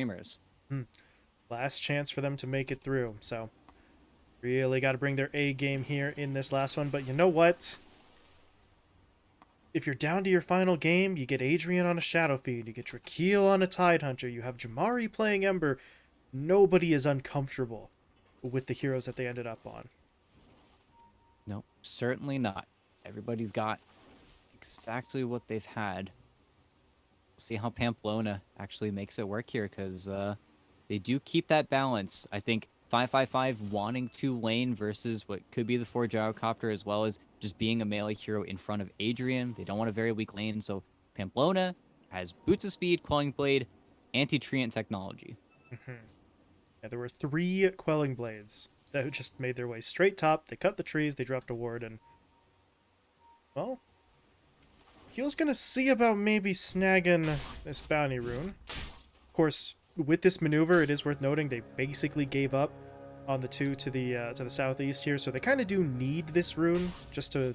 Dreamers. Hmm. Last chance for them to make it through. So, really got to bring their A game here in this last one. But you know what? If you're down to your final game, you get Adrian on a Shadow Fiend, you get Drakeel on a Tidehunter, you have Jamari playing Ember. Nobody is uncomfortable with the heroes that they ended up on. No, certainly not. Everybody's got exactly what they've had. See how Pamplona actually makes it work here, because uh, they do keep that balance. I think 555 wanting to lane versus what could be the 4 Gyrocopter, as well as just being a melee hero in front of Adrian. They don't want a very weak lane, so Pamplona has Boots of Speed, Quelling Blade, Anti-Treant Technology. Yeah, there were three Quelling Blades that just made their way straight top. They cut the trees, they dropped a ward, and... Well... Keel's gonna see about maybe snagging this bounty rune. Of course, with this maneuver, it is worth noting they basically gave up on the two to the uh, to the southeast here, so they kind of do need this rune just to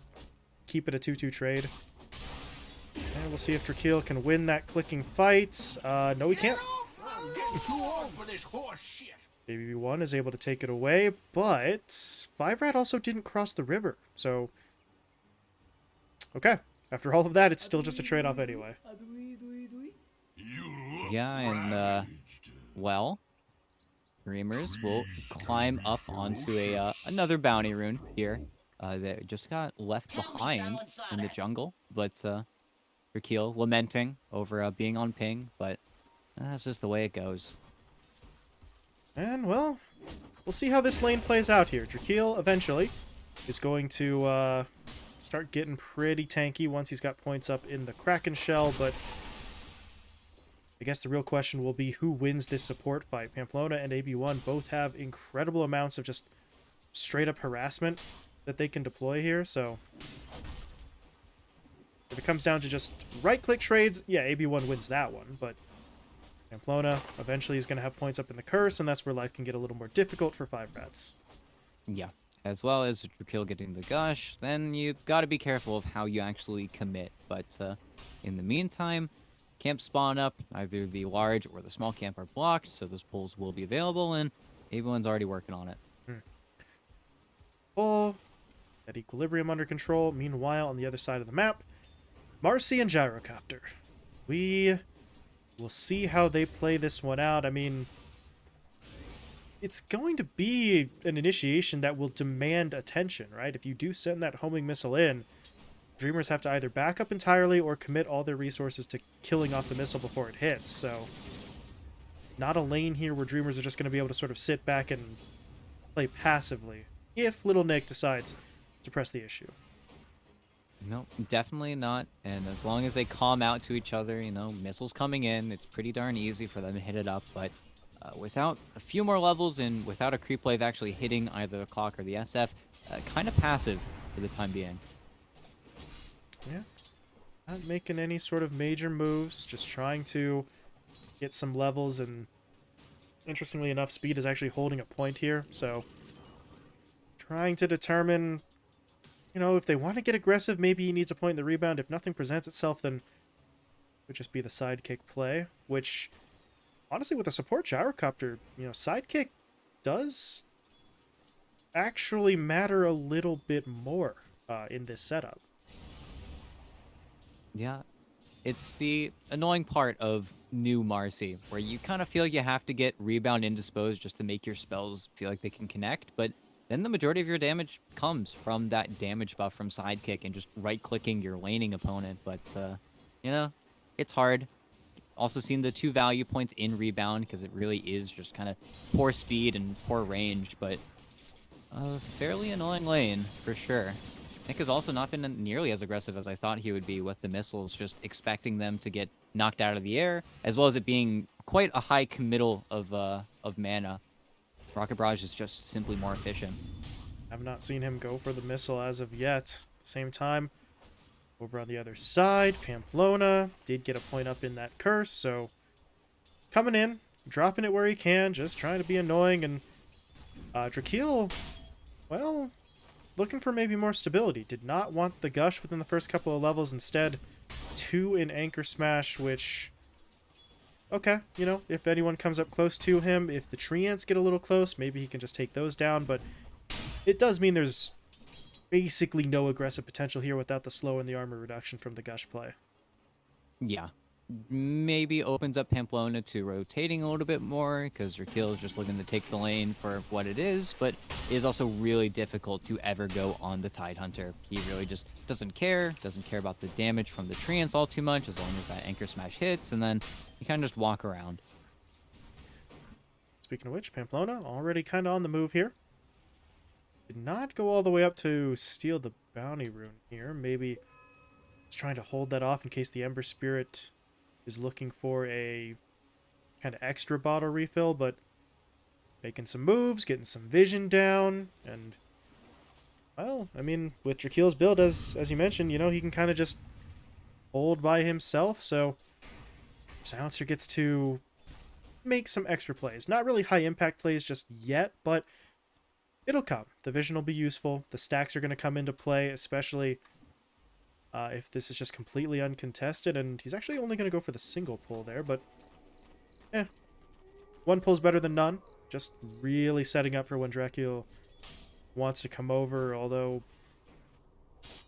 keep it a 2-2 trade. And we'll see if Drakeel can win that clicking fight. Uh, no, he can't. I'm getting too old for this horse shit. AB1 is able to take it away, but Five Rat also didn't cross the river, so... Okay, after all of that, it's still just a trade-off anyway. Yeah, and uh, well, Dreamers will climb up onto a uh, another bounty rune here uh, that just got left behind in the jungle. But uh, Drakeel lamenting over uh, being on ping, but that's just the way it goes. And, well, we'll see how this lane plays out here. Drakeel, eventually, is going to uh, start getting pretty tanky once he's got points up in the Kraken Shell, but I guess the real question will be who wins this support fight. Pamplona and AB1 both have incredible amounts of just straight-up harassment that they can deploy here, so... If it comes down to just right-click trades, yeah, AB1 wins that one, but Pamplona eventually is going to have points up in the curse, and that's where life can get a little more difficult for Five Rats. Yeah. As well as Drakeel getting the gush, then you've got to be careful of how you actually commit. But uh, in the meantime, camp spawn up. Either the large or the small camp are blocked, so those pulls will be available, and everyone's already working on it. Full. That equilibrium under control. Meanwhile, on the other side of the map, Marci and Gyrocopter. We will see how they play this one out. I mean, it's going to be an initiation that will demand attention, right? If you do send that homing missile in, Dreamers have to either back up entirely or commit all their resources to killing off the missile before it hits, so... Not a lane here where Dreamers are just going to be able to sort of sit back and play passively, if Little Nick decides to press the issue. No, definitely not. And as long as they calm out to each other, you know, missiles coming in, it's pretty darn easy for them to hit it up. But uh, without a few more levels and without a creep wave actually hitting either the clock or the SF, uh, kind of passive for the time being. Yeah. Not making any sort of major moves, just trying to get some levels, and interestingly enough, speed is actually holding a point here, so trying to determine, you know, if they want to get aggressive, maybe he needs a point in the rebound. If nothing presents itself, then it would just be the sidekick play, which, honestly, with a support gyrocopter, you know, sidekick does actually matter a little bit more uh, in this setup. Yeah, it's the annoying part of new Marci, where you kind of feel you have to get rebound and Dispose just to make your spells feel like they can connect, but then the majority of your damage comes from that damage buff from sidekick and just right-clicking your laning opponent. But uh, you know, it's hard. Also seen the two value points in rebound because it really is just kind of poor speed and poor range, but a fairly annoying lane for sure. Nick has also not been nearly as aggressive as I thought he would be with the missiles, just expecting them to get knocked out of the air, as well as it being quite a high committal of uh, of mana. Rocket Barrage is just simply more efficient. I've not seen him go for the missile as of yet. Same time, over on the other side, Pamplona did get a point up in that curse, so coming in, dropping it where he can, just trying to be annoying, and uh, Drakeel, well, looking for maybe more stability. Did not want the gush within the first couple of levels. Instead, two in Anchor Smash, which okay, you know, if anyone comes up close to him, if the treants get a little close, maybe he can just take those down, but it does mean there's basically no aggressive potential here without the slow and the armor reduction from the gush play. Yeah. Maybe opens up Pamplona to rotating a little bit more because Drakeel is just looking to take the lane for what it is, but it is also really difficult to ever go on the Tidehunter. He really just doesn't care, doesn't care about the damage from the treants all too much as long as that Anchor Smash hits, and then you kind of just walk around. Speaking of which, Pamplona already kind of on the move here. Did not go all the way up to steal the bounty rune here. Maybe he's trying to hold that off in case the Ember Spirit is looking for a kind of extra bottle refill, but making some moves, getting some vision down, and well, I mean, with Drakeel's build, as as you mentioned, you know, he can kind of just hold by himself, so Silencer gets to make some extra plays. Not really high impact plays just yet, but it'll come. The vision will be useful. The stacks are going to come into play, especially uh, if this is just completely uncontested. And he's actually only going to go for the single pull there, but eh. One pull's better than none. Just really setting up for when Dracula wants to come over, although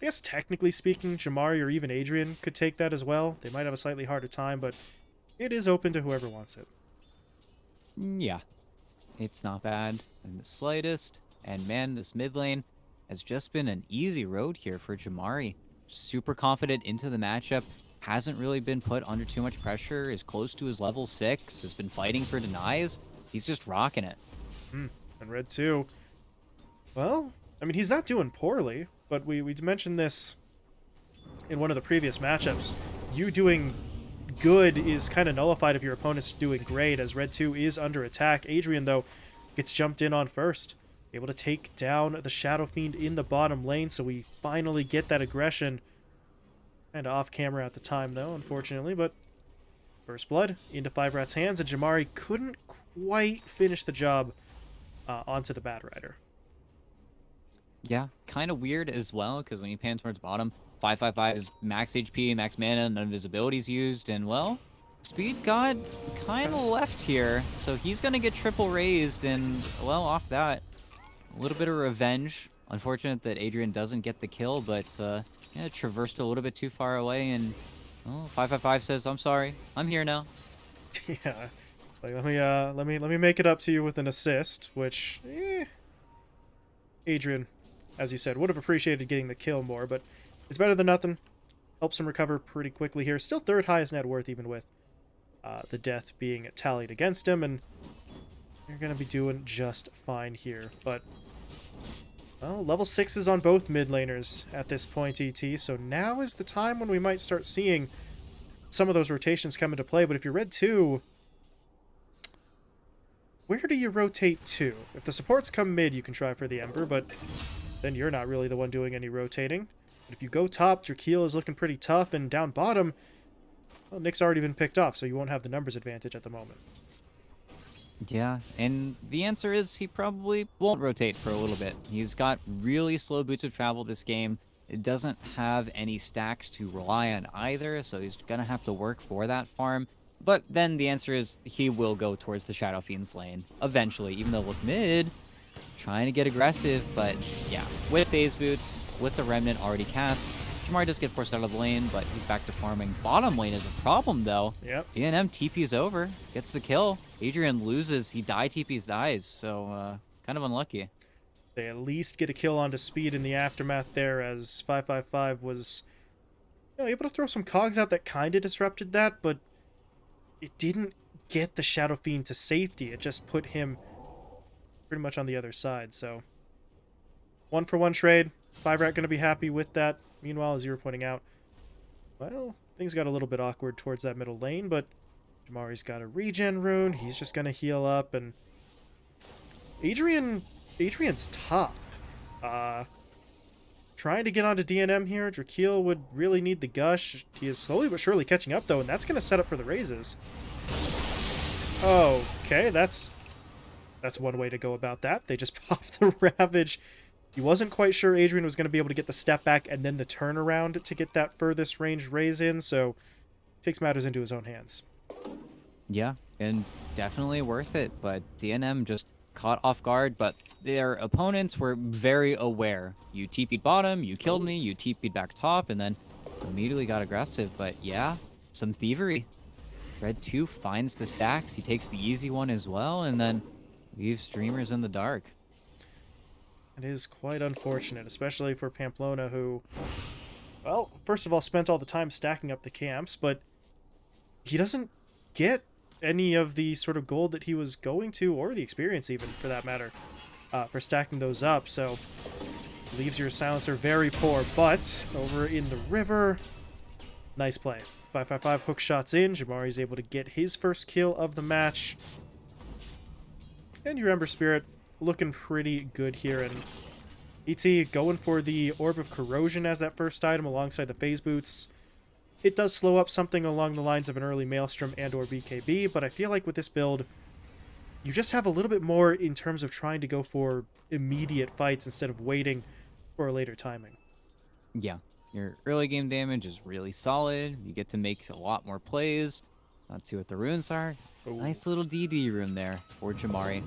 I guess technically speaking, Jamari or even Adrian could take that as well. They might have a slightly harder time, but it is open to whoever wants it. Yeah. It's not bad in the slightest. And man, this mid lane has just been an easy road here for Jamari. Super confident into the matchup. Hasn't really been put under too much pressure. Is close to his level 6. Has been fighting for denies. He's just rocking it. Hmm. And Red 2. Well, I mean, he's not doing poorly, but we, we mentioned this in one of the previous matchups. You doing good is kind of nullified if your opponent's doing great, as Red 2 is under attack. Adrian, though, gets jumped in on first. Able to take down the Shadow Fiend in the bottom lane, so we finally get that aggression. Kind of off camera at the time, though, unfortunately, but First Blood into Five Rat's hands, and Jamari couldn't quite finish the job uh, onto the Bat Rider. Yeah, kind of weird as well, because when you pan towards bottom, 555 is max HP, max mana, none of his abilities used, and well, Speed God kind of left here, so he's going to get triple razed, and well, off that, a little bit of revenge. Unfortunate that Adrian doesn't get the kill, but uh, yeah, traversed a little bit too far away, and oh, 555 says, I'm sorry, I'm here now. yeah, like let me uh, let me let me make it up to you with an assist, which, eh, Adrian, as you said, would have appreciated getting the kill more, but it's better than nothing. Helps him recover pretty quickly here. Still third highest net worth, even with uh, the death being tallied against him, and you're going to be doing just fine here. But, well, level 6 is on both mid laners at this point, ET, so now is the time when we might start seeing some of those rotations come into play. But if you're red 2, where do you rotate to? If the supports come mid, you can try for the Ember, but then you're not really the one doing any rotating. But if you go top, Drakeel is looking pretty tough, and down bottom, well, Nick's already been picked off, so you won't have the numbers advantage at the moment. Yeah, and the answer is he probably won't rotate for a little bit. He's got really slow boots of travel this game. It doesn't have any stacks to rely on either, so he's going to have to work for that farm. But then the answer is he will go towards the Shadow Fiend's lane eventually, even though look mid, trying to get aggressive, but yeah, with phase boots, with the remnant already cast, Jamari does get forced out of the lane, but he's back to farming. Bottom lane is a problem, though. Yep. DNM TP's over, gets the kill. Adrian loses, he die TP's dies, so uh, kind of unlucky. They at least get a kill onto speed in the aftermath there, as 555 was you know, able to throw some cogs out that kind of disrupted that, but it didn't get the Shadow Fiend to safety. It just put him pretty much on the other side, so... One for one trade. Five Rat going to be happy with that. Meanwhile, as you were pointing out, well, things got a little bit awkward towards that middle lane, but Jamari's got a regen rune. He's just going to heal up, and Adrian, Adrian's top. Uh, trying to get onto DNM here. Drakeel would really need the gush. He is slowly but surely catching up, though, and that's going to set up for the razes. Okay, that's that's one way to go about that. They just popped the Ravage he wasn't quite sure Adrian was going to be able to get the step back and then the turnaround to get that furthest range raze in, so takes matters into his own hands. Yeah, and definitely worth it. But DNM just caught off guard, but their opponents were very aware. You TP'd bottom, you killed me, you TP'd back top, and then immediately got aggressive. But yeah, some thievery. Red 2 finds the stacks, he takes the easy one as well, and then leaves Dreamers in the dark. It is quite unfortunate, especially for Pamplona, who, well, first of all, spent all the time stacking up the camps, but he doesn't get any of the sort of gold that he was going to, or the experience even, for that matter, uh, for stacking those up. So, leaves your silencer very poor. But, over in the river, nice play. 555 hook shots in. Jamari's able to get his first kill of the match. And your Ember Spirit looking pretty good here. And ET going for the Orb of Corrosion as that first item alongside the Phase Boots. It does slow up something along the lines of an early Maelstrom and or BKB, but I feel like with this build, you just have a little bit more in terms of trying to go for immediate fights instead of waiting for a later timing. Yeah, your early game damage is really solid. You get to make a lot more plays. Let's see what the runes are. Ooh. Nice little DD rune there for Jamari.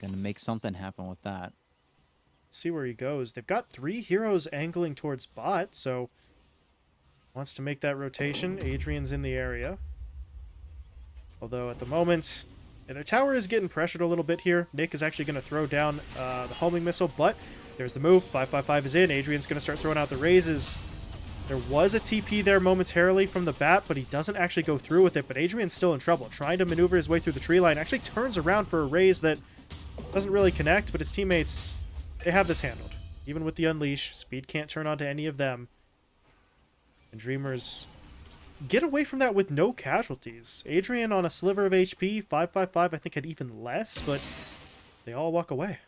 Gonna make something happen with that. See where he goes. They've got three heroes angling towards bot, so wants to make that rotation. Adrian's in the area. Although at the moment, and their tower is getting pressured a little bit here. Nick is actually going to throw down uh, the homing missile, but there's the move. 555 is in. Adrian's going to start throwing out the razes. There was a TP there momentarily from the bat, but he doesn't actually go through with it. But Adrian's still in trouble, trying to maneuver his way through the tree line. Actually turns around for a raze that doesn't really connect, but his teammates, they have this handled. Even with the Unleash, speed can't turn onto any of them. And Dreamers get away from that with no casualties. Adrian on a sliver of HP, 555 I think had even less, but they all walk away.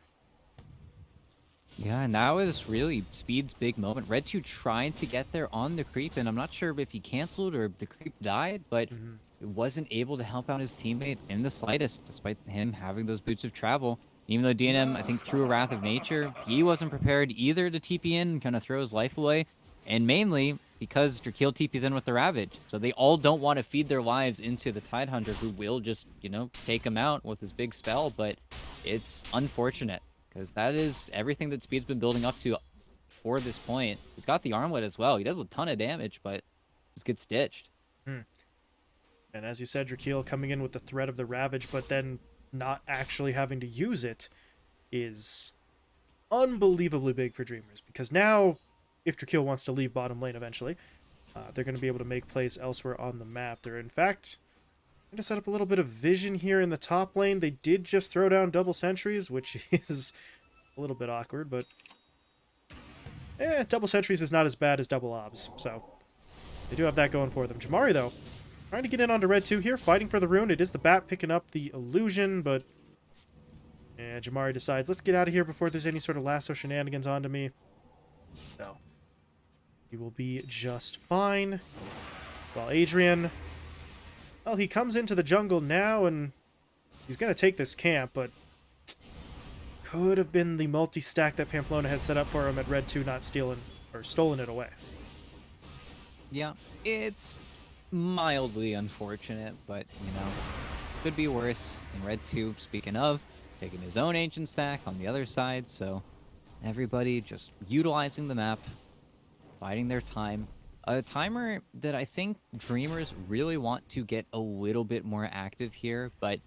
Yeah, and that was really Speed's big moment. Red 2 trying to get there on the creep, and I'm not sure if he canceled or the creep died, but Mhm. Wasn't able to help out his teammate in the slightest, despite him having those boots of travel. Even though DNM, I think, threw a Wrath of Nature, he wasn't prepared either to TP in and kind of throw his life away, and mainly because Drakeel TP's in with the Ravage. So they all don't want to feed their lives into the Tidehunter, who will just, you know, take him out with his big spell, but it's unfortunate because that is everything that Speed's been building up to for this point. He's got the armlet as well. He does a ton of damage, but just gets ditched. Hmm. And as you said, Drakeel coming in with the threat of the Ravage, but then not actually having to use it is unbelievably big for Dreamers. Because now, if Drakeel wants to leave bottom lane eventually, uh, they're going to be able to make plays elsewhere on the map. They're, in fact, going to set up a little bit of vision here in the top lane. They did just throw down double sentries, which is a little bit awkward, but... Eh, double sentries is not as bad as double obs, so they do have that going for them. Jamari, though, Trying to get in onto red 2 here, fighting for the rune. It is the bat picking up the illusion, but... Yeah, Jamari decides, let's get out of here before there's any sort of lasso shenanigans onto me. So, he will be just fine. While Adrian... Well, he comes into the jungle now, and he's going to take this camp, but... Could have been the multi-stack that Pamplona had set up for him at red 2 not stealing, or stolen it away. Yeah, it's mildly unfortunate, but you know, could be worse. In Red 2, speaking of, taking his own ancient stack on the other side, so everybody just utilizing the map, biding their time. A timer that I think Dreamers really want to get a little bit more active here, but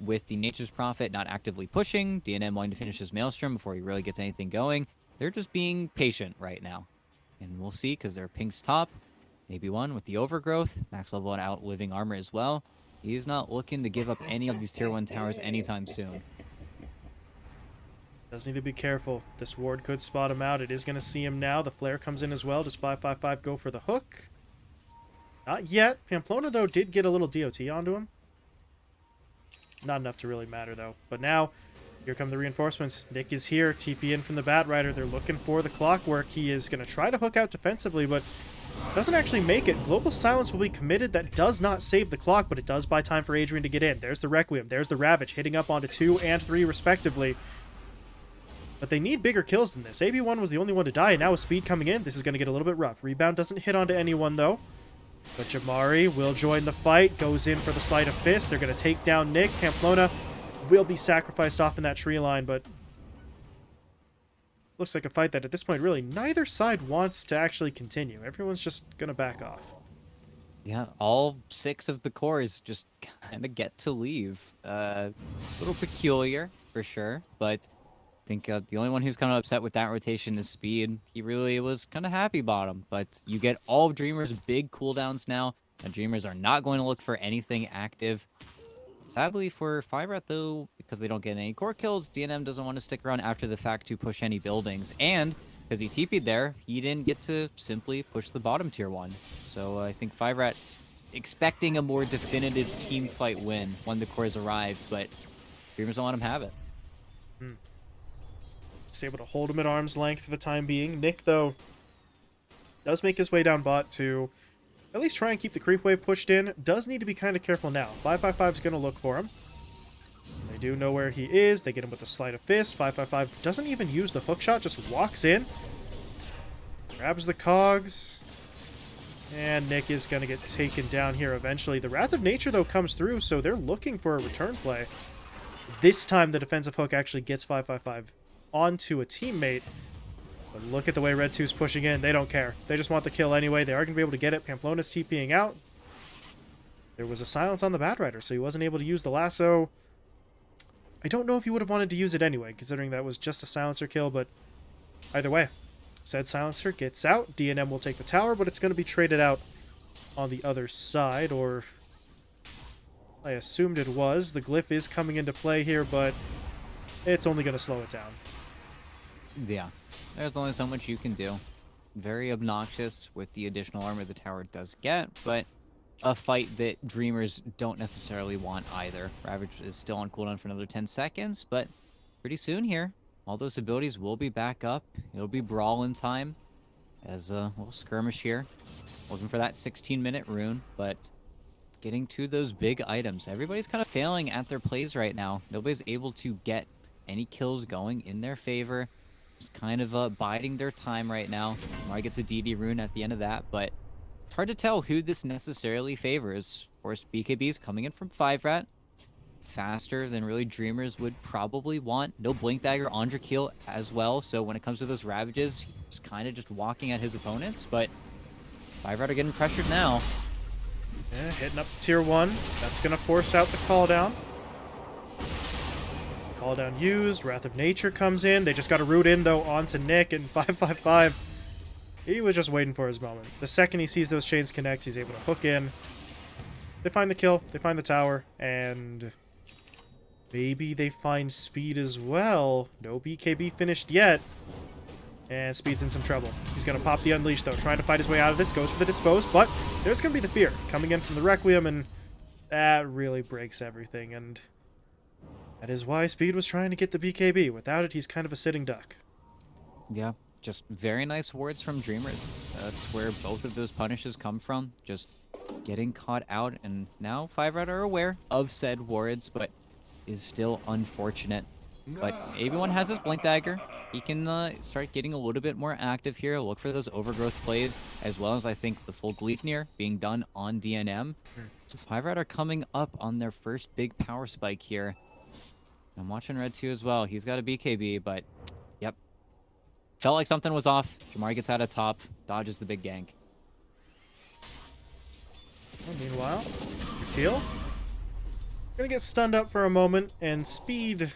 with the Nature's Prophet not actively pushing, DNM wanting to finish his Maelstrom before he really gets anything going, they're just being patient right now. And we'll see, because they're Pink's top, maybe one with the overgrowth, max level outliving armor as well. He's not looking to give up any of these tier 1 towers anytime soon. Does need to be careful. This ward could spot him out. It is going to see him now. The flare comes in as well. Does 555 go for the hook? Not yet. Pamplona, though, did get a little DOT onto him. Not enough to really matter, though. But now, here come the reinforcements. Nick is here. TP in from the Bat Rider. They're looking for the clockwork. He is going to try to hook out defensively, but doesn't actually make it. Global Silence will be committed. That does not save the clock, but it does buy time for Adrian to get in. There's the Requiem. There's the Ravage hitting up onto 2 and 3 respectively. But they need bigger kills than this. AB1 was the only one to die, and now with Speed coming in, this is going to get a little bit rough. Rebound doesn't hit onto anyone, though. But Jamari will join the fight, goes in for the sleight of fist. They're going to take down Nick. Pamplona will be sacrificed off in that tree line, but looks like a fight that at this point really neither side wants to actually continue. Everyone's just going to back off. Yeah, all six of the cores just kind of get to leave. Uh, a little peculiar, for sure, but I think uh, the only one who's kind of upset with that rotation is Speed. He really was kind of happy bottom, but you get all of Dreamer's big cooldowns now, and Dreamers are not going to look for anything active. Sadly for Five though, because they don't get any core kills, DNM doesn't want to stick around after the fact to push any buildings, and because he TP'd there, he didn't get to simply push the bottom tier one. So uh, I think Five expecting a more definitive team fight win when the cores arrived, but Dreamers don't let him have it. Hmm. Just able to hold him at arm's length for the time being. Nick, though, does make his way down bot to at least try and keep the creep wave pushed in. Does need to be kind of careful now. 555 is going to look for him. They do know where he is. They get him with a sleight of fist. 555 doesn't even use the hook shot, just walks in. Grabs the cogs. And Nick is going to get taken down here eventually. The Wrath of Nature, though, comes through, so they're looking for a return play. This time, the defensive hook actually gets 555 onto a teammate. But look at the way Red 2's pushing in. They don't care. They just want the kill anyway. They are going to be able to get it. Pamplona's TPing out. There was a silence on the Bat Rider, so he wasn't able to use the lasso. I don't know if he would have wanted to use it anyway, considering that was just a silencer kill, but either way, said silencer gets out. DNM will take the tower, but it's going to be traded out on the other side, or I assumed it was. The glyph is coming into play here, but it's only going to slow it down. Yeah, there's only so much you can do. Very obnoxious with the additional armor the tower does get, but a fight that Dreamers don't necessarily want either. Ravage is still on cooldown for another 10 seconds, but pretty soon here, all those abilities will be back up. It'll be Brawl in time as a little skirmish here. Looking for that 16-minute rune, but getting to those big items. Everybody's kind of failing at their plays right now. Nobody's able to get any kills going in their favor. Just kind of uh, biding their time right now. Mari gets a DD rune at the end of that, but it's hard to tell who this necessarily favors. Of course, BKB's coming in from 5 Rat. Faster than really Dreamers would probably want. No Blink Dagger on Drakeel as well, so when it comes to those Ravages, he's kind of just walking at his opponents, but 5 Rat are getting pressured now. Yeah, hitting up tier 1. That's going to force out the call down. Call down used. Wrath of Nature comes in. They just got to root in, though, onto Nick, and 555 he was just waiting for his moment. The second he sees those chains connect, he's able to hook in. They find the kill, they find the tower, and maybe they find Speed as well. No BKB finished yet. And Speed's in some trouble. He's going to pop the Unleash, though, trying to fight his way out of this. Goes for the Dispose, but there's going to be the Fear coming in from the Requiem, and that really breaks everything. And that is why Speed was trying to get the BKB. Without it, he's kind of a sitting duck. Yeah, just very nice words from Dreamers. That's where both of those punishes come from. Just getting caught out, and now Five Red are aware of said words, but is still unfortunate. But everyone has his Blink Dagger. He can uh, start getting a little bit more active here, look for those overgrowth plays, as well as I think the full Gleipnir being done on DNM. So Five Red are coming up on their first big power spike here. I'm watching Red 2 as well. He's got a BKB, but yep. Felt like something was off. Jamari gets out of top, dodges the big gank. Meanwhile, Teal gonna get stunned up for a moment, and Speed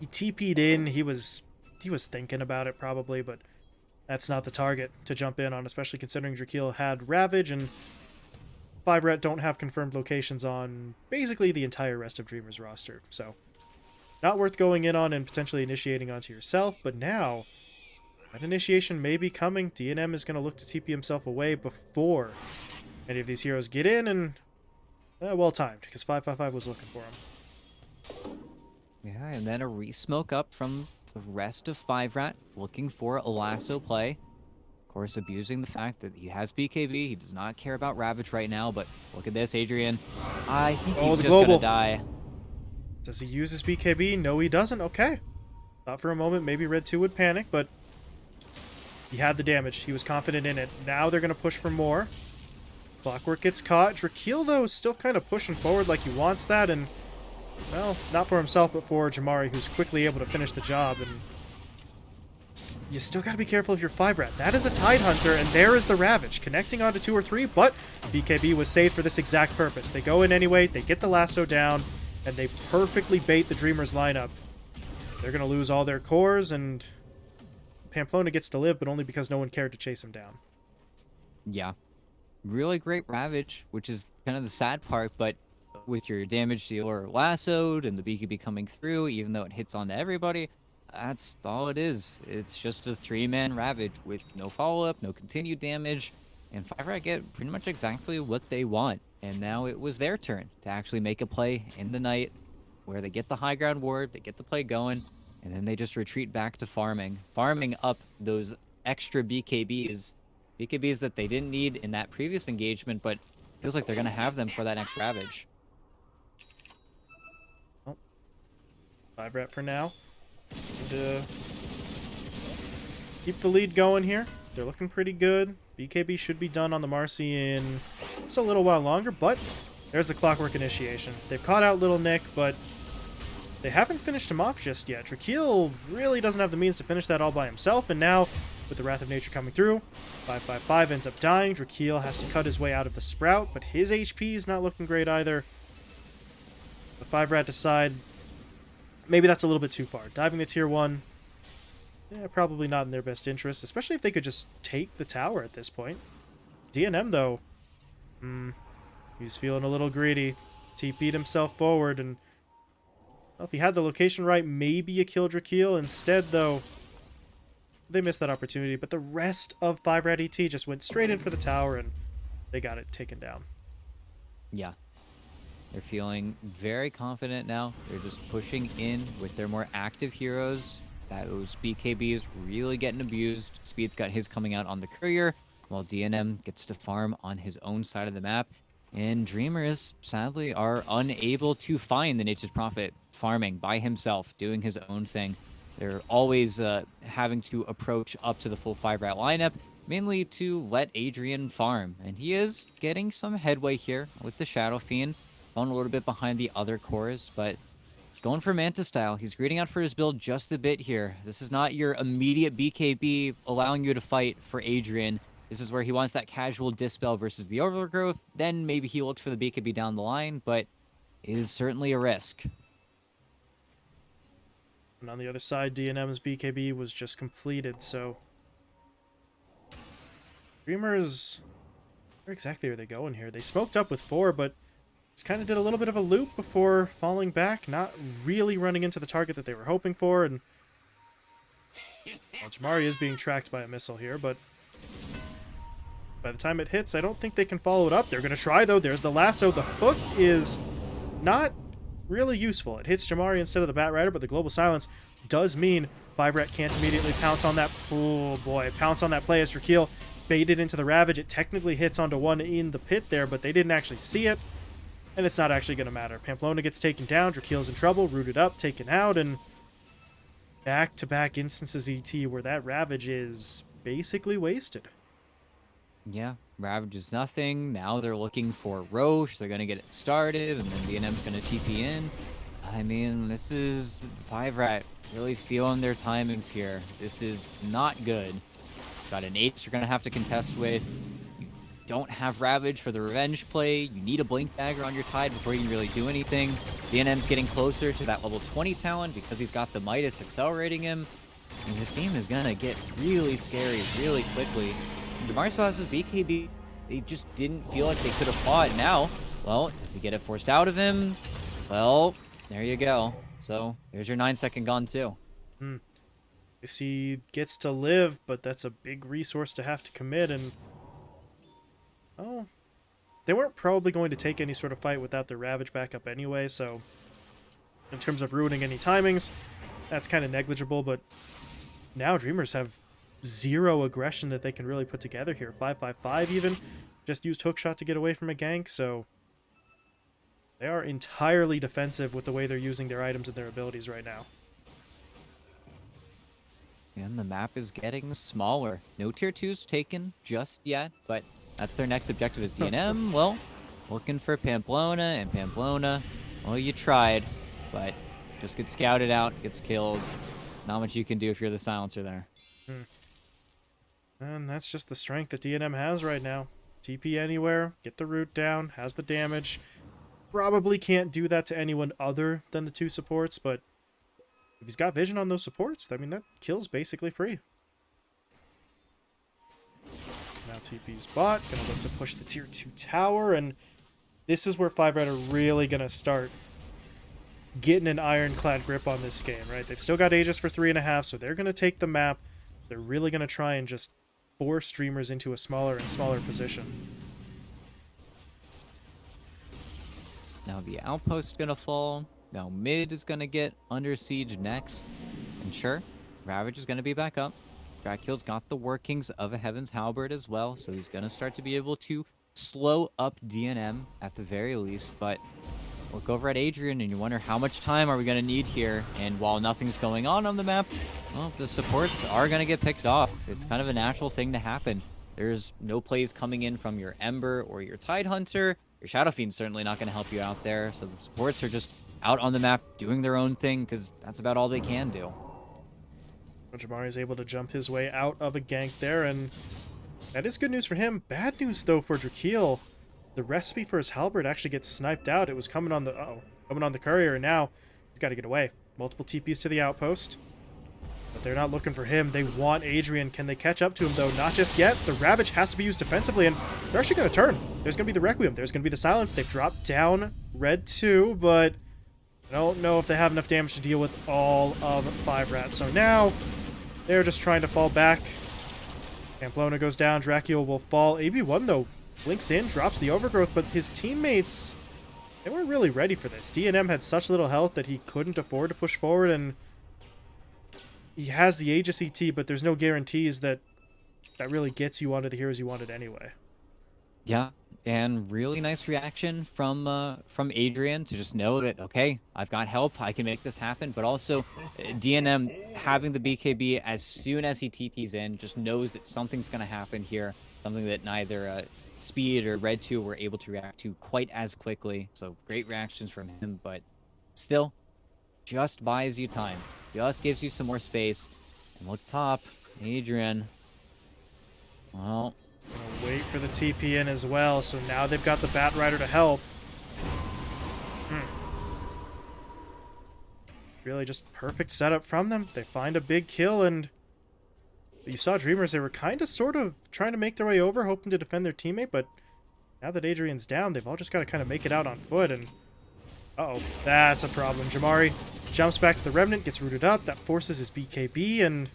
he TP'd in. He was he was thinking about it probably, but that's not the target to jump in on, especially considering Drakeel had Ravage and Five Ret don't have confirmed locations on basically the entire rest of Dreamer's roster. So, not worth going in on and potentially initiating onto yourself, but now that initiation may be coming. DNM is going to look to TP himself away before any of these heroes get in, and uh, well timed, because 555 was looking for him. Yeah, and then a re-smoke up from the rest of Five Rat, looking for a lasso play. Of course, abusing the fact that he has BKB. He does not care about Ravage right now, but look at this, Adrian. I think oh, he's just gonna die. Does he use his BKB? No, he doesn't. Okay. Thought for a moment maybe Red 2 would panic, but he had the damage. He was confident in it. Now they're going to push for more. Clockwork gets caught. Drakeel, though, is still kind of pushing forward like he wants that, and, well, not for himself, but for Jamari, who's quickly able to finish the job, and you still got to be careful of your 5-rat. That is a Tide Hunter, and there is the Ravage, connecting onto 2 or 3, but BKB was saved for this exact purpose. They go in anyway, they get the lasso down, and they perfectly bait the Dreamers lineup. They're going to lose all their cores, and Pamplona gets to live, but only because no one cared to chase him down. Yeah. Really great Ravage, which is kind of the sad part, but with your damage dealer lassoed and the BKB coming through, even though it hits onto everybody, that's all it is. It's just a three-man Ravage with no follow-up, no continued damage, and 5 get pretty much exactly what they want. And now it was their turn to actually make a play in the night where they get the high ground ward, they get the play going, and then they just retreat back to farming. Farming up those extra BKBs BKBs that they didn't need in that previous engagement, but feels like they're going to have them for that next Ravage. Oh. Five rat for now. And, uh, keep the lead going here. They're looking pretty good. BKB should be done on the Marci in it's a little while longer, but there's the Clockwork Initiation. They've caught out Little Nick, but they haven't finished him off just yet. Drakeel really doesn't have the means to finish that all by himself, and now with the Wrath of Nature coming through. 555 ends up dying. Drakeel has to cut his way out of the Sprout, but his HP is not looking great either. The 5 Rat decide maybe that's a little bit too far. Diving the Tier 1, yeah, probably not in their best interest, especially if they could just take the tower at this point. DNM, though, hmm, he's feeling a little greedy. TP'd himself forward, and well, if he had the location right, maybe a killed Drakeel. Instead, though, they missed that opportunity, but the rest of 5 Rat ET just went straight in for the tower and they got it taken down. Yeah. They're feeling very confident now. They're just pushing in with their more active heroes. Those BKBs really getting abused. Speed's got his coming out on the courier, while DNM gets to farm on his own side of the map. And Dreamers, sadly, are unable to find the Nature's Prophet farming by himself, doing his own thing. They're always uh, having to approach up to the full five rat lineup, mainly to let Adrian farm. And he is getting some headway here with the Shadow Fiend, falling a little bit behind the other cores, but he's going for Manta style. He's greeting out for his build just a bit here. This is not your immediate BKB allowing you to fight for Adrian. This is where he wants that casual Dispel versus the Overgrowth. Then maybe he looks for the BKB down the line, but it is certainly a risk. And on the other side, DNM's BKB was just completed, so... Dreamers... Where exactly are they going here? They smoked up with four, but just kind of did a little bit of a loop before falling back, not really running into the target that they were hoping for, and... Well, Jamari is being tracked by a missile here, but... By the time it hits, I don't think they can follow it up. They're going to try, though. There's the lasso. The hook is not really useful. It hits Jamari instead of the Bat Rider, but the Global Silence does mean Five Rat can't immediately pounce on that. Oh boy, pounce on that play as Drakeel baited into the Ravage. It technically hits onto one in the pit there, but they didn't actually see it. And it's not actually going to matter. Pamplona gets taken down, Drakeel's in trouble, rooted up, taken out, and back-to-back -back instances ET where that Ravage is basically wasted. Yeah, Ravage is nothing. Now they're looking for Rosh. They're going to get it started, and then DNM's going to TP in. I mean, this is 5 Rat really feeling their timings here. This is not good. Got an H you're going to have to contest with. You don't have Ravage for the revenge play. You need a Blink Dagger on your Tide before you can really do anything. DNM's getting closer to that level 20 talent because he's got the Midas accelerating him. And this game is going to get really scary really quickly. Jamari still has his BKB. They just didn't feel like they could have fought. Now, well, does he get it forced out of him? Well, there you go. So, there's your 9 second gun too. Hmm. Guess he gets to live, but that's a big resource to have to commit, and... Oh, they weren't probably going to take any sort of fight without their Ravage backup anyway, so... In terms of ruining any timings, that's kind of negligible, but now Dreamers have zero aggression that they can really put together here. 555 even. Just used hookshot to get away from a gank, so they are entirely defensive with the way they're using their items and their abilities right now. And the map is getting smaller. No tier 2s taken just yet, but That's their next objective is DNM. well, looking for Pamplona and Pamplona. Well, you tried, but just get scouted out, gets killed. Not much you can do if you're the silencer there. Hmm. And that's just the strength that DNM has right now. TP anywhere, get the root down, has the damage. Probably can't do that to anyone other than the two supports, but if he's got vision on those supports, I mean, that kill's basically free. Now TP's bot, gonna look to push the tier 2 tower, and this is where Five Red are really gonna start getting an ironclad grip on this game, right? They've still got Aegis for three and a half, so they're gonna take the map. They're really gonna try and just force Dreamers into a smaller and smaller position. Now the outpost gonna fall. Now mid is gonna get under siege next. And sure, Ravage is gonna be back up. Dracula's got the workings of a Heaven's Halberd as well, so he's gonna start to be able to slow up DNM at the very least, but look over at Adrian and you wonder how much time are we going to need here. And while nothing's going on on the map, well, the supports are going to get picked off. It's kind of a natural thing to happen. There's no plays coming in from your Ember or your Tidehunter. Your Shadow Fiend's certainly not going to help you out there. So the supports are just out on the map doing their own thing because that's about all they can do. Jamari is able to jump his way out of a gank there, and that is good news for him. Bad news, though, for Drakeel. The recipe for his halberd actually gets sniped out. It was coming on the uh oh coming on the courier, and now he's got to get away. Multiple TPs to the outpost. But they're not looking for him. They want Adrian. Can they catch up to him, though? Not just yet. The Ravage has to be used defensively, and they're actually going to turn. There's going to be the Requiem. There's going to be the Silence. They've dropped down Red 2, but I don't know if they have enough damage to deal with all of five rats. So now they're just trying to fall back. Pamplona goes down. Dracula will fall. AB1, though, blinks in, drops the overgrowth, but his teammates, they weren't really ready for this. DNM had such little health that he couldn't afford to push forward, and he has the Aegis ET, but there's no guarantees that that really gets you onto the heroes you wanted anyway. Yeah, and really nice reaction from uh, from Adrian to just know that okay, I've got help, I can make this happen. But also, uh, DNM having the BKB as soon as he TPs in, just knows that something's gonna happen here, something that neither uh, Speed or Red Two were able to react to quite as quickly. So great reactions from him, but still, just buys you time, just gives you some more space. And look top, Adrian. Well, Gonna wait for the TP in as well, so now they've got the Bat Rider to help. Hmm. Really just perfect setup from them. They find a big kill, and you saw Dreamers, they were kind of sort of trying to make their way over, hoping to defend their teammate, but now that Adrian's down, they've all just got to kind of make it out on foot, and uh oh that's a problem. Jamari jumps back to the Remnant, gets rooted up, that forces his BKB, and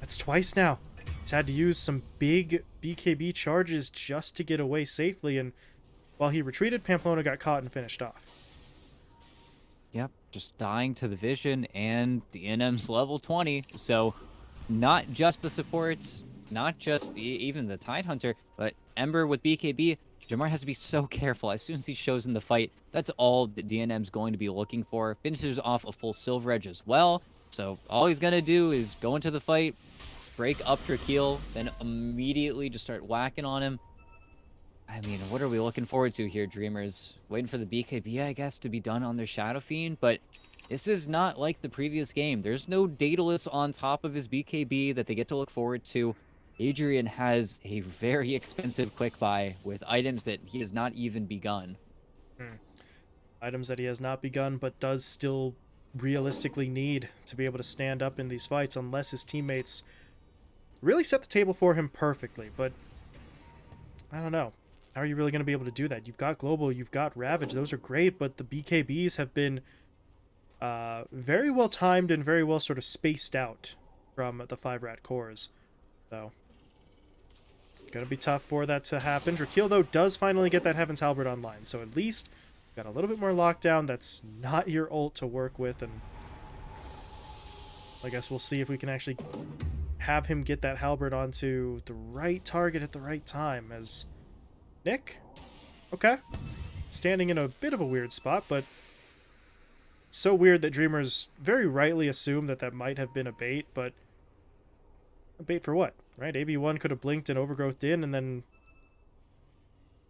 that's twice now. He's had to use some big BKB charges just to get away safely, and while he retreated, Pamplona got caught and finished off. Yep, just dying to the vision and DNM's level 20. So not just the supports, not just even the Tidehunter, but Ember with BKB, Jamar has to be so careful. As soon as he shows in the fight, that's all that DNM's going to be looking for. Finishes off a full Silver Edge as well. So all he's going to do is go into the fight, break up Drakeel, then immediately just start whacking on him. I mean, what are we looking forward to here, Dreamers? Waiting for the BKB, I guess, to be done on their Shadow Fiend, but this is not like the previous game. There's no Daedalus on top of his BKB that they get to look forward to. Adrian has a very expensive quick buy with items that he has not even begun. Hmm. Items that he has not begun, but does still realistically need to be able to stand up in these fights unless his teammates really set the table for him perfectly. But I don't know. How are you really going to be able to do that? You've got Global, you've got Ravage. Those are great, but the BKBs have been uh, very well timed and very well sort of spaced out from the five rat cores. So, gonna be tough for that to happen. Drakeel, though, does finally get that Heaven's Halberd online, so at least got a little bit more lockdown. That's not your ult to work with, and I guess we'll see if we can actually have him get that halberd onto the right target at the right time as Nick? Okay. Standing in a bit of a weird spot, but so weird that Dreamers very rightly assume that that might have been a bait, but a Bait for what, right? AB1 could have blinked and overgrowth in, and then...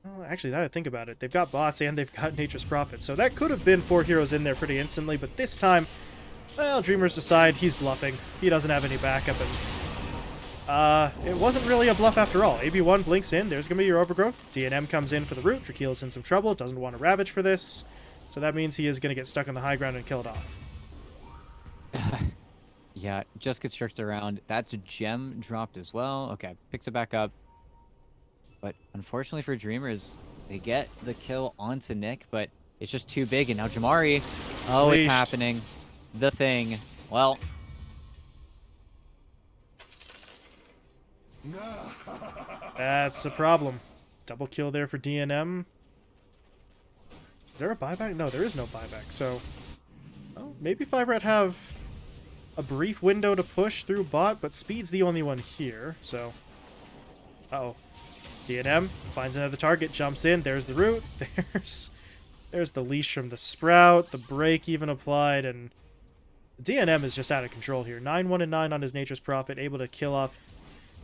Well, actually, now I think about it, they've got bots and they've got Nature's Prophet, so that could have been four heroes in there pretty instantly, but this time, well, Dreamers decide he's bluffing. He doesn't have any backup, and uh, it wasn't really a bluff after all. AB1 blinks in, there's to be your overgrowth. DNM comes in for the root. Drakeel's in some trouble, doesn't want to Ravage for this. So that means he is going to get stuck on the high ground and kill it off. Yeah, just gets jerked around. That's a gem dropped as well. Okay, picks it back up. But unfortunately for Dreamers, they get the kill onto Nick, but it's just too big. And now Jamari, oh, Leashed. it's happening. The thing. Well, That's the problem. Double kill there for DNM. Is there a buyback? No, there is no buyback. So, well, maybe Five Rat have a brief window to push through bot, but Speed's the only one here. So, uh oh, DNM finds another target, jumps in. There's the root. There's there's the leash from the sprout. The break even applied, and DNM is just out of control here. Nine one and nine on his Nature's Prophet, able to kill off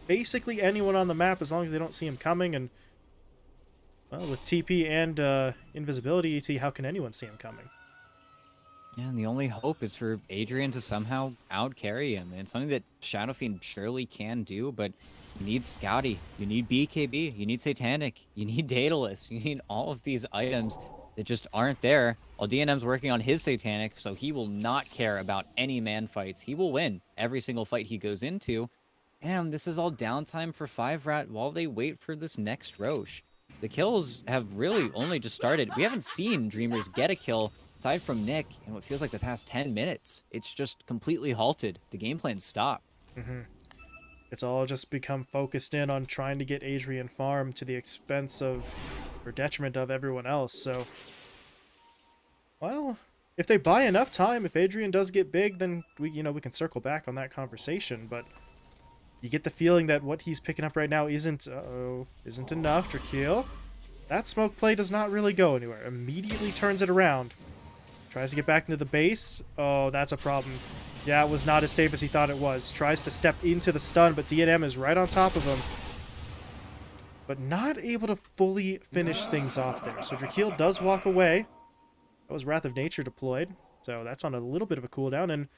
basically anyone on the map as long as they don't see him coming. And well, with TP and uh, invisibility, ET, how can anyone see him coming? yeah, and the only hope is for Adrian to somehow out carry him. And something that Shadow Fiend surely can do, but you need Skadi, you need BKB, you need Satanic, you need Daedalus, you need all of these items that just aren't there. While DNM's working on his Satanic, so he will not care about any man fights. He will win every single fight he goes into. And this is all downtime for Five Rat while they wait for this next Roche. The kills have really only just started. We haven't seen Dreamers get a kill aside from Nick in what feels like the past 10 minutes. It's just completely halted. The game plan stopped. Mm-hmm. It's all just become focused in on trying to get Adrian farm to the expense of, or detriment of everyone else. So, well, if they buy enough time, if Adrian does get big, then we, you know, we can circle back on that conversation. But you get the feeling that what he's picking up right now isn't, uh-oh, isn't enough. Drakeel, that smoke play does not really go anywhere. Immediately turns it around. Tries to get back into the base. Oh, that's a problem. Yeah, it was not as safe as he thought it was. Tries to step into the stun, but DNM is right on top of him. But not able to fully finish things off there. So Drakeel does walk away. That was Wrath of Nature deployed. So that's on a little bit of a cooldown. And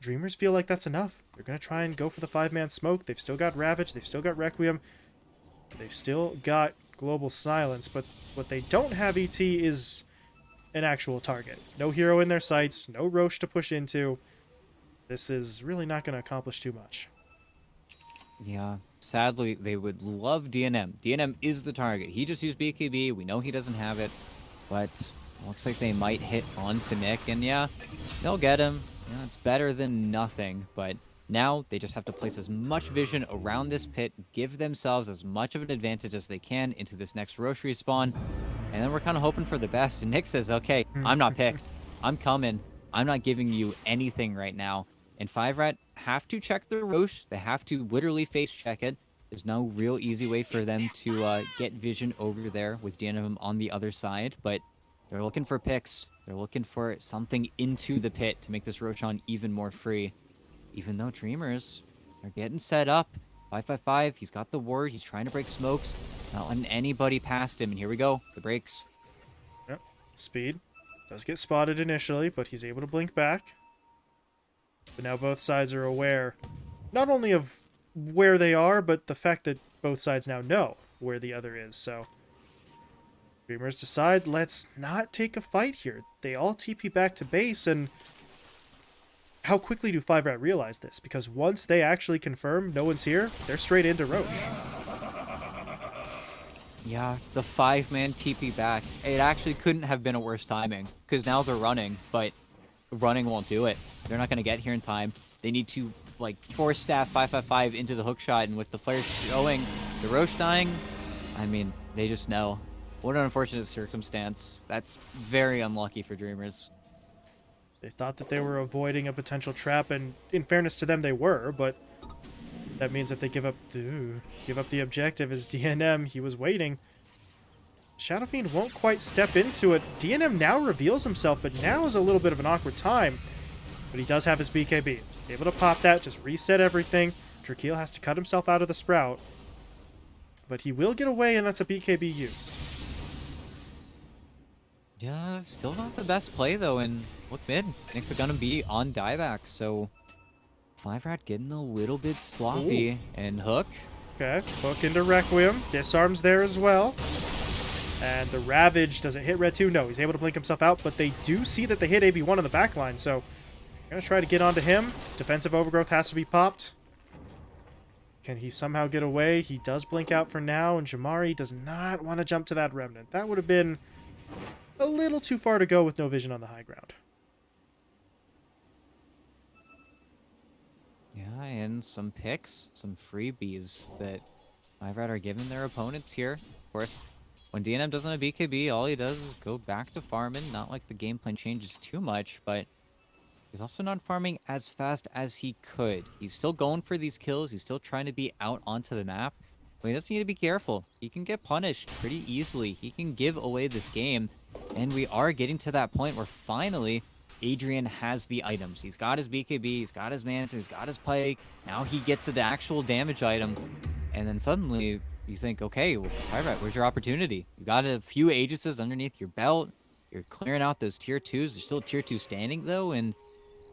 Dreamers feel like that's enough. They're going to try and go for the five-man smoke. They've still got Ravage. They've still got Requiem. They've still got Global Silence. But what they don't have, ET, is an actual target. No hero in their sights, no Roche to push into. This is really not going to accomplish too much. Yeah, sadly, they would love DNM. DNM is the target. He just used BKB. We know he doesn't have it, but looks like they might hit onto Nick, and yeah, they'll get him. Yeah, it's better than nothing, but now they just have to place as much vision around this pit, give themselves as much of an advantage as they can into this next Roche respawn, and then we're kind of hoping for the best. And Nick says, okay, I'm not picked. I'm coming. I'm not giving you anything right now. And Five Rat have to check the Roche. They have to literally face check it. There's no real easy way for them to uh, get vision over there with DNM on the other side, but they're looking for picks. They're looking for something into the pit to make this Roshan even more free. Even though Dreamers are getting set up. 555, he's got the ward. He's trying to break smokes. Not letting anybody past him. And here we go. The breaks. Yep. Speed does get spotted initially, but he's able to blink back. But now both sides are aware not only of where they are, but the fact that both sides now know where the other is. So Dreamers decide, let's not take a fight here. They all TP back to base, and how quickly do Five Rat realize this? Because once they actually confirm no one's here, they're straight into Roche. Yeah, the five-man TP back. It actually couldn't have been a worse timing, because now they're running, but running won't do it. They're not going to get here in time. They need to, like, force staff 555 into the hook shot, and with the flares showing the Roche dying, I mean, they just know. What an unfortunate circumstance. That's very unlucky for Dreamers. They thought that they were avoiding a potential trap, and in fairness to them, they were, but that means that they give up ooh, give up the objective as DNM. He was waiting. Shadow Fiend won't quite step into it. DNM now reveals himself, but now is a little bit of an awkward time. But he does have his BKB. Able to pop that, just reset everything. Drakeel has to cut himself out of the sprout. But he will get away, and that's a BKB used. Yeah, still not the best play though, and look mid. Nick's gonna be on dieback, so Five Rat getting a little bit sloppy. And Hook, Okay, hook into Requiem. Disarms there as well. And the Ravage, does it hit Red 2? No, he's able to blink himself out, but they do see that they hit AB1 on the back line, so to try to get onto him. Defensive Overgrowth has to be popped. Can he somehow get away? He does blink out for now, and Jamari does not want to jump to that Remnant. That would have been a little too far to go with no vision on the high ground. yeah, and some picks, some freebies that Five Rat are giving their opponents here. Of course, when DNM doesn't have BKB, all he does is go back to farming. Not like the game plan changes too much, but he's also not farming as fast as he could. He's still going for these kills. He's still trying to be out onto the map. He does need to be careful. He can get punished pretty easily. He can give away this game. And we are getting to that point where finally Adrian has the items. He's got his BKB, he's got his Manta, he's got his Pike. Now he gets the actual damage item. And then suddenly you think, okay, right, where's your opportunity? You got a few Aegises underneath your belt. You're clearing out those tier twos. There's still tier two standing though, and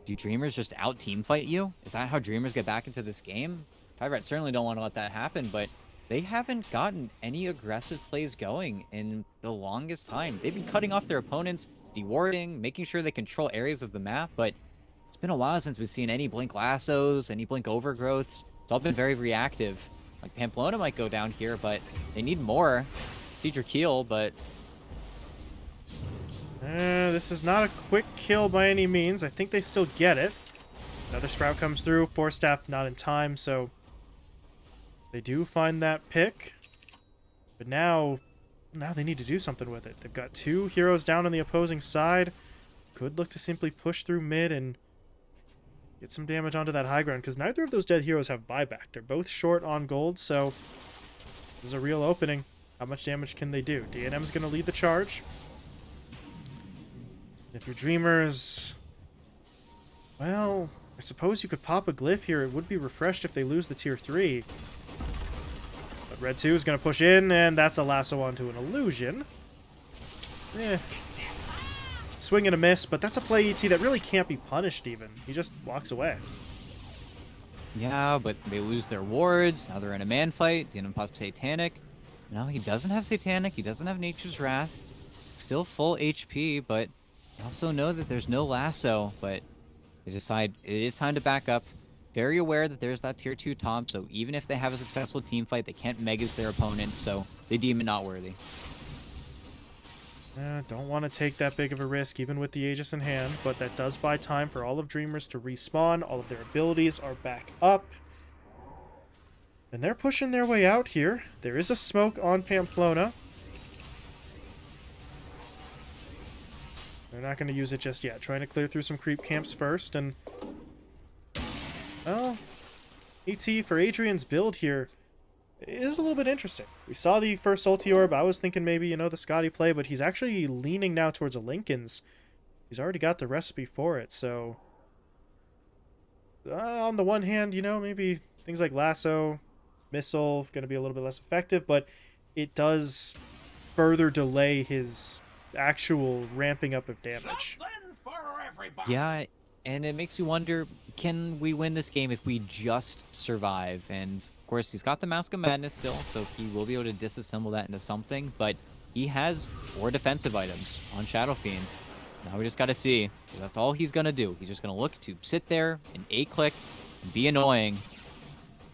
do Dreamers just out team fight you? Is that how Dreamers get back into this game? Five certainly don't want to let that happen, but they haven't gotten any aggressive plays going in the longest time. They've been cutting off their opponents, dewarding, making sure they control areas of the map, but it's been a while since we've seen any Blink Lassos, any Blink Overgrowths. It's all been very reactive. Like, Pamplona might go down here, but they need more. Cedric Keel, but... Uh, this is not a quick kill by any means. I think they still get it. Another Sprout comes through. Force Staff not in time, so... They do find that pick. But now... Now they need to do something with it. They've got two heroes down on the opposing side. Could look to simply push through mid and get some damage onto that high ground, because neither of those dead heroes have buyback. They're both short on gold, so this is a real opening. How much damage can they do? DNM's going to lead the charge. If your Dreamers... Well, I suppose you could pop a glyph here. It would be refreshed if they lose the tier 3. Red 2 is going to push in, and that's a lasso onto an illusion. Eh. Swing and a miss, but that's a play ET that really can't be punished even. He just walks away. Yeah, but they lose their wards. Now they're in a man fight. DNM pops Satanic. No, he doesn't have Satanic. He doesn't have Nature's Wrath. Still full HP, but also know that there's no lasso. But they decide it is time to back up. Very aware that there's that tier 2 top, so even if they have a successful team fight, they can't megas their opponents, so they deem it not worthy. Uh, don't want to take that big of a risk, even with the Aegis in hand, but that does buy time for all of Dreamers to respawn. All of their abilities are back up. And they're pushing their way out here. There is a smoke on Pamplona. They're not going to use it just yet. Trying to clear through some creep camps first, and... Well, ET for Adrian's build here is a little bit interesting. We saw the first ulti orb. I was thinking maybe, you know, the Skadi play, but he's actually leaning now towards a Linken's. He's already got the recipe for it, so... Uh, on the one hand, you know, maybe things like Lasso, Missile, going to be a little bit less effective, but it does further delay his actual ramping up of damage. Something for everybody. Yeah, and it makes you wonder, can we win this game if we just survive? And of course, he's got the Mask of Madness still, so he will be able to disassemble that into something, but he has four defensive items on Shadow Fiend. Now we just gotta see. That's all he's gonna do. He's just gonna look to sit there and A-click and be annoying.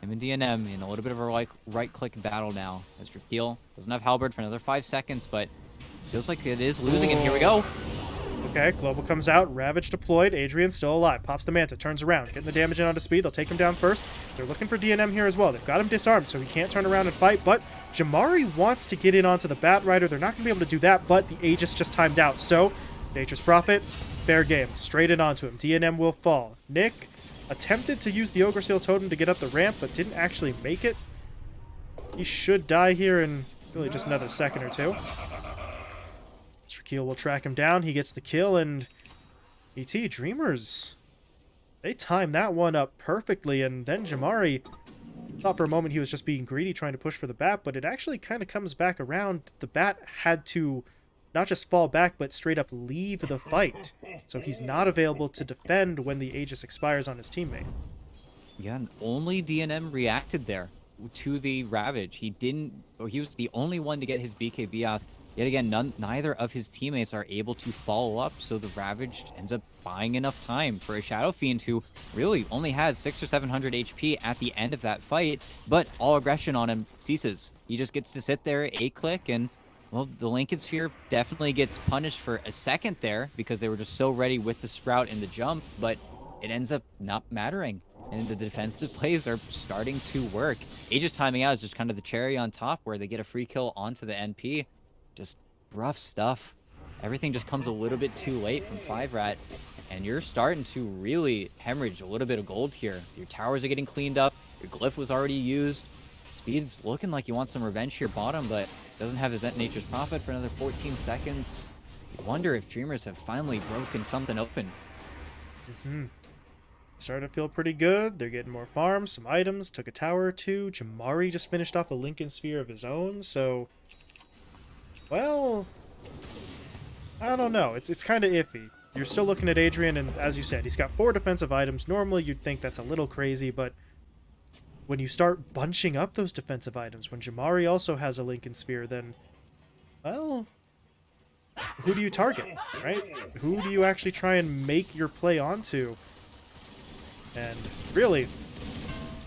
Him and DNM in a little bit of a right, right click battle now. As Drakeel doesn't have Halberd for another five seconds, but feels like it is losing, and here we go. Okay, Global comes out, Ravage deployed, Adrian still alive, pops the Manta, turns around, getting the damage in onto speed, they'll take him down first. They're looking for DNM here as well. They've got him disarmed, so he can't turn around and fight, but Jamari wants to get in onto the Bat Rider. They're not going to be able to do that, but the Aegis just timed out, so Nature's Prophet, fair game, straight in onto him. DNM will fall. Nick attempted to use the Ogre Seal Totem to get up the ramp, but didn't actually make it. He should die here in really just another second or two. Drakeel will track him down. He gets the kill, and ET Dreamers They timed that one up perfectly, and then Jamari thought for a moment he was just being greedy trying to push for the bat, but it actually kind of comes back around. The bat had to not just fall back, but straight up leave the fight. So he's not available to defend when the Aegis expires on his teammate. Yeah, and only DNM reacted there to the Ravage. He didn't, or he was the only one to get his BKB off. Yet again, none, neither of his teammates are able to follow up, so the Ravaged ends up buying enough time for a Shadow Fiend who really only has six or 700 HP at the end of that fight, but all aggression on him ceases. He just gets to sit there, A-click, and well, the Linken Sphere definitely gets punished for a second there because they were just so ready with the Sprout and the jump, but it ends up not mattering. And the defensive plays are starting to work. Aegis timing out is just kind of the cherry on top where they get a free kill onto the NP. Just rough stuff. Everything just comes a little bit too late from 5 Rat, and you're starting to really hemorrhage a little bit of gold here. Your towers are getting cleaned up, your glyph was already used. Speed's looking like he wants some revenge here bottom, but doesn't have his Ent Nature's Prophet for another 14 seconds. You wonder if Dreamers have finally broken something open. Mm-hmm. Starting to feel pretty good. They're getting more farms, some items, took a tower or two. Jamari just finished off a Linken Sphere of his own, so... Well... I don't know. It's, it's kind of iffy. You're still looking at Adrian, and as you said, he's got four defensive items. Normally, you'd think that's a little crazy, but when you start bunching up those defensive items, when Jamari also has a Linken Sphere, then, well, who do you target, right? Who do you actually try and make your play onto? And really,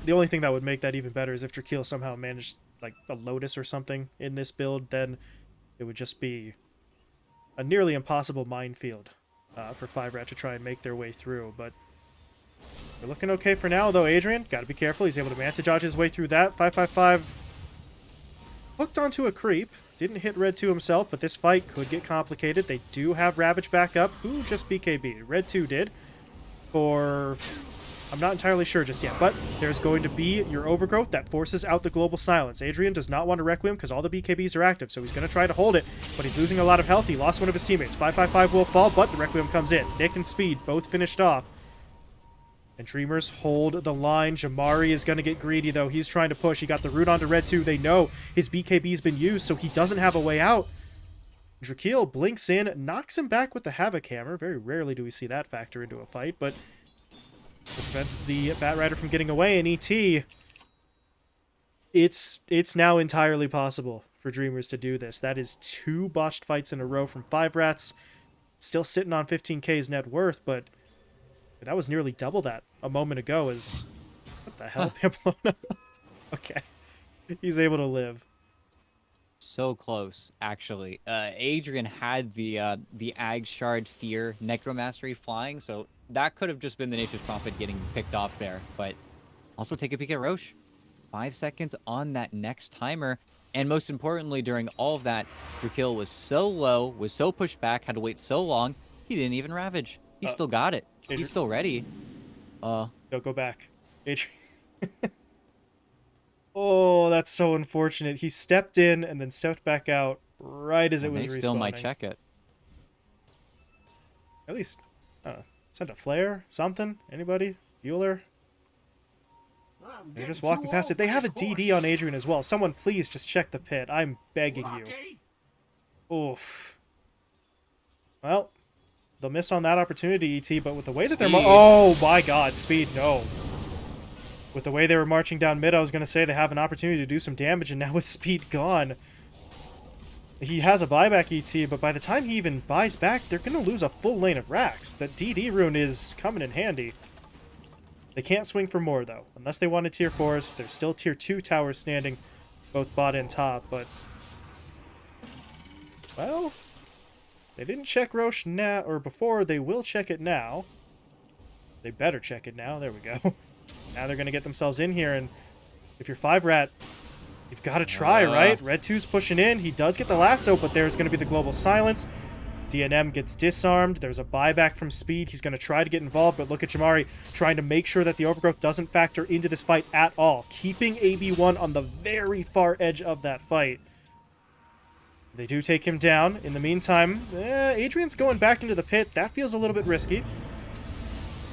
the only thing that would make that even better is if Drakeel somehow managed like a Lotus or something in this build, then it would just be a nearly impossible minefield uh, for 5 Rat to try and make their way through. But we're looking okay for now, though. Adrian, got to be careful. He's able to Manta dodge his way through that. 555 hooked onto a creep. Didn't hit Red 2 himself, but this fight could get complicated. They do have Ravage back up. Who just BKB? Red 2 did. For I'm not entirely sure just yet, but there's going to be your overgrowth that forces out the global silence. Adrian does not want to Requiem because all the BKBs are active, so he's going to try to hold it, but he's losing a lot of health. He lost one of his teammates. 555 will fall, but the Requiem comes in. Nick and Speed both finished off. And Dreamers hold the line. Jamari is going to get greedy, though. He's trying to push. He got the root onto Red 2. They know his BKB's been used, so he doesn't have a way out. Drakeel blinks in, knocks him back with the Havoc Hammer. Very rarely do we see that factor into a fight, but prevents the Batrider from getting away. And ET, it's it's now entirely possible for Dreamers to do this. That is two botched fights in a row from Five Rats. Still sitting on 15k's net worth, but that was nearly double that a moment ago. Is what the hell, Pamplona? okay, he's able to live. So close, actually. Uh, Adrian had the uh, the Ag Shard Fear Necromastery flying, so that could have just been the Nature's Prophet getting picked off there. But also take a peek at Roche. Five seconds on that next timer. And most importantly, during all of that, Drakeel was so low, was so pushed back, had to wait so long, he didn't even Ravage. He uh, still got it. Adrian. He's still ready. Uh, no, go back. Adrian. oh, that's so unfortunate. He stepped in and then stepped back out right as it was they still might check it. At least, uh, Send a flare? Something? Anybody? Bueller? They're just walking past it. They have a DD on Adrian as well. Someone please just check the pit. I'm begging you. Oof. Well, they'll miss on that opportunity, ET, but with the way that they're... Oh, my God. Speed, no. With the way they were marching down mid, I was going to say they have an opportunity to do some damage, and now with speed gone, he has a buyback ET, but by the time he even buys back, they're going to lose a full lane of racks. That DD rune is coming in handy. They can't swing for more, though. Unless they want a tier 4s, there's still tier 2 towers standing, both bot and top, but... Well, they didn't check Rosh now, or before, they will check it now. They better check it now. There we go. now they're going to get themselves in here, and if you're 5-rat, You've got to try, uh. right? Red 2's pushing in. He does get the lasso, but there's going to be the global silence. DNM gets disarmed. There's a buyback from Speed. He's going to try to get involved, but look at Jamari trying to make sure that the overgrowth doesn't factor into this fight at all, keeping AB1 on the very far edge of that fight. They do take him down. In the meantime, eh, Adrian's going back into the pit. That feels a little bit risky.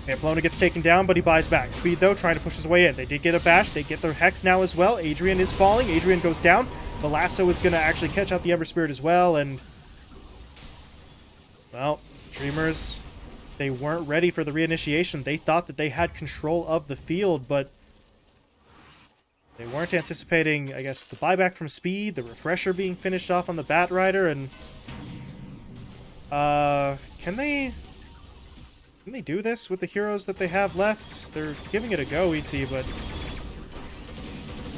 Pamplona gets taken down, but he buys back. Speed, though, trying to push his way in. They did get a bash. They get their Hex now as well. Adrian is falling. Adrian goes down. The lasso is going to actually catch out the Ember Spirit as well, and... Well, Dreamers, they weren't ready for the reinitiation. They thought that they had control of the field, but... They weren't anticipating, I guess, the buyback from Speed, the refresher being finished off on the Bat Rider, and... Uh, can they... Can they do this with the heroes that they have left? They're giving it a go, ET, but...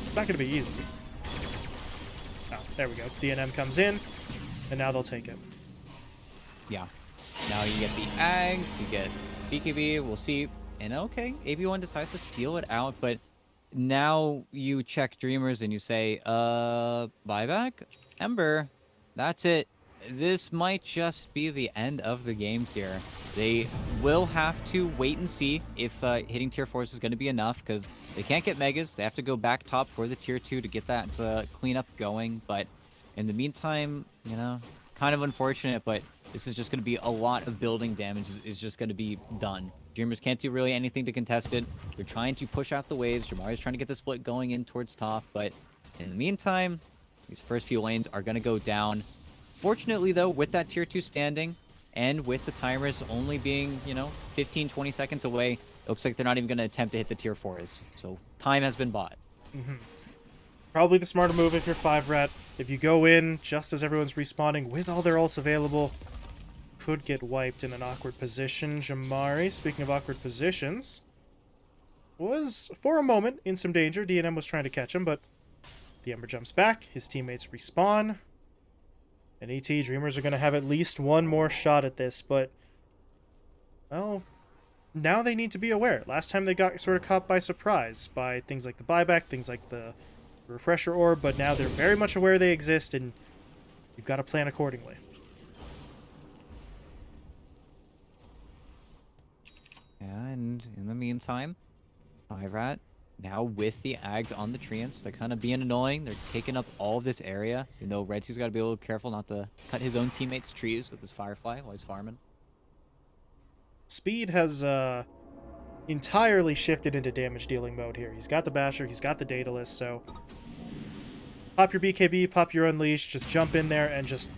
It's not going to be easy. Oh, there we go. DNM comes in, and now they'll take it. Yeah. Now you get the eggs, you get BKB, we'll see. And okay, AB1 decides to steal it out, but now you check Dreamers and you say, uh, buyback? Ember, that's it. This might just be the end of the game here. They will have to wait and see if uh, hitting tier 4 is going to be enough, because they can't get Megas. They have to go back top for the tier 2 to get that uh, cleanup going, but in the meantime, you know, kind of unfortunate, but this is just going to be a lot of building damage is just going to be done. Dreamers can't do really anything to contest it. They're trying to push out the waves. Jamari's trying to get the split going in towards top, but in the meantime, these first few lanes are going to go down. Fortunately, though, with that tier 2 standing, and with the timers only being, you know, 15, 20 seconds away, it looks like they're not even going to attempt to hit the tier 4s. So time has been bought. Mm-hmm. Probably the smarter move if you're 5 rat. If you go in just as everyone's respawning with all their ults available, could get wiped in an awkward position. Jamari, speaking of awkward positions, was, for a moment, in some danger. DNM was trying to catch him, but the Ember jumps back. His teammates respawn. And ET Dreamers are going to have at least one more shot at this, but, well, now they need to be aware. Last time they got sort of caught by surprise by things like the buyback, things like the refresher orb, but now they're very much aware they exist, and you've got to plan accordingly. And in the meantime, Firat now with the Ags on the treants, they're kind of being annoying. They're taking up all of this area. You know, Red has got to be a little careful not to cut his own teammates' trees with his Firefly while he's farming. Speed has uh, entirely shifted into damage dealing mode here. He's got the Basher, he's got the Daedalus, so pop your BKB, pop your Unleash, just jump in there and just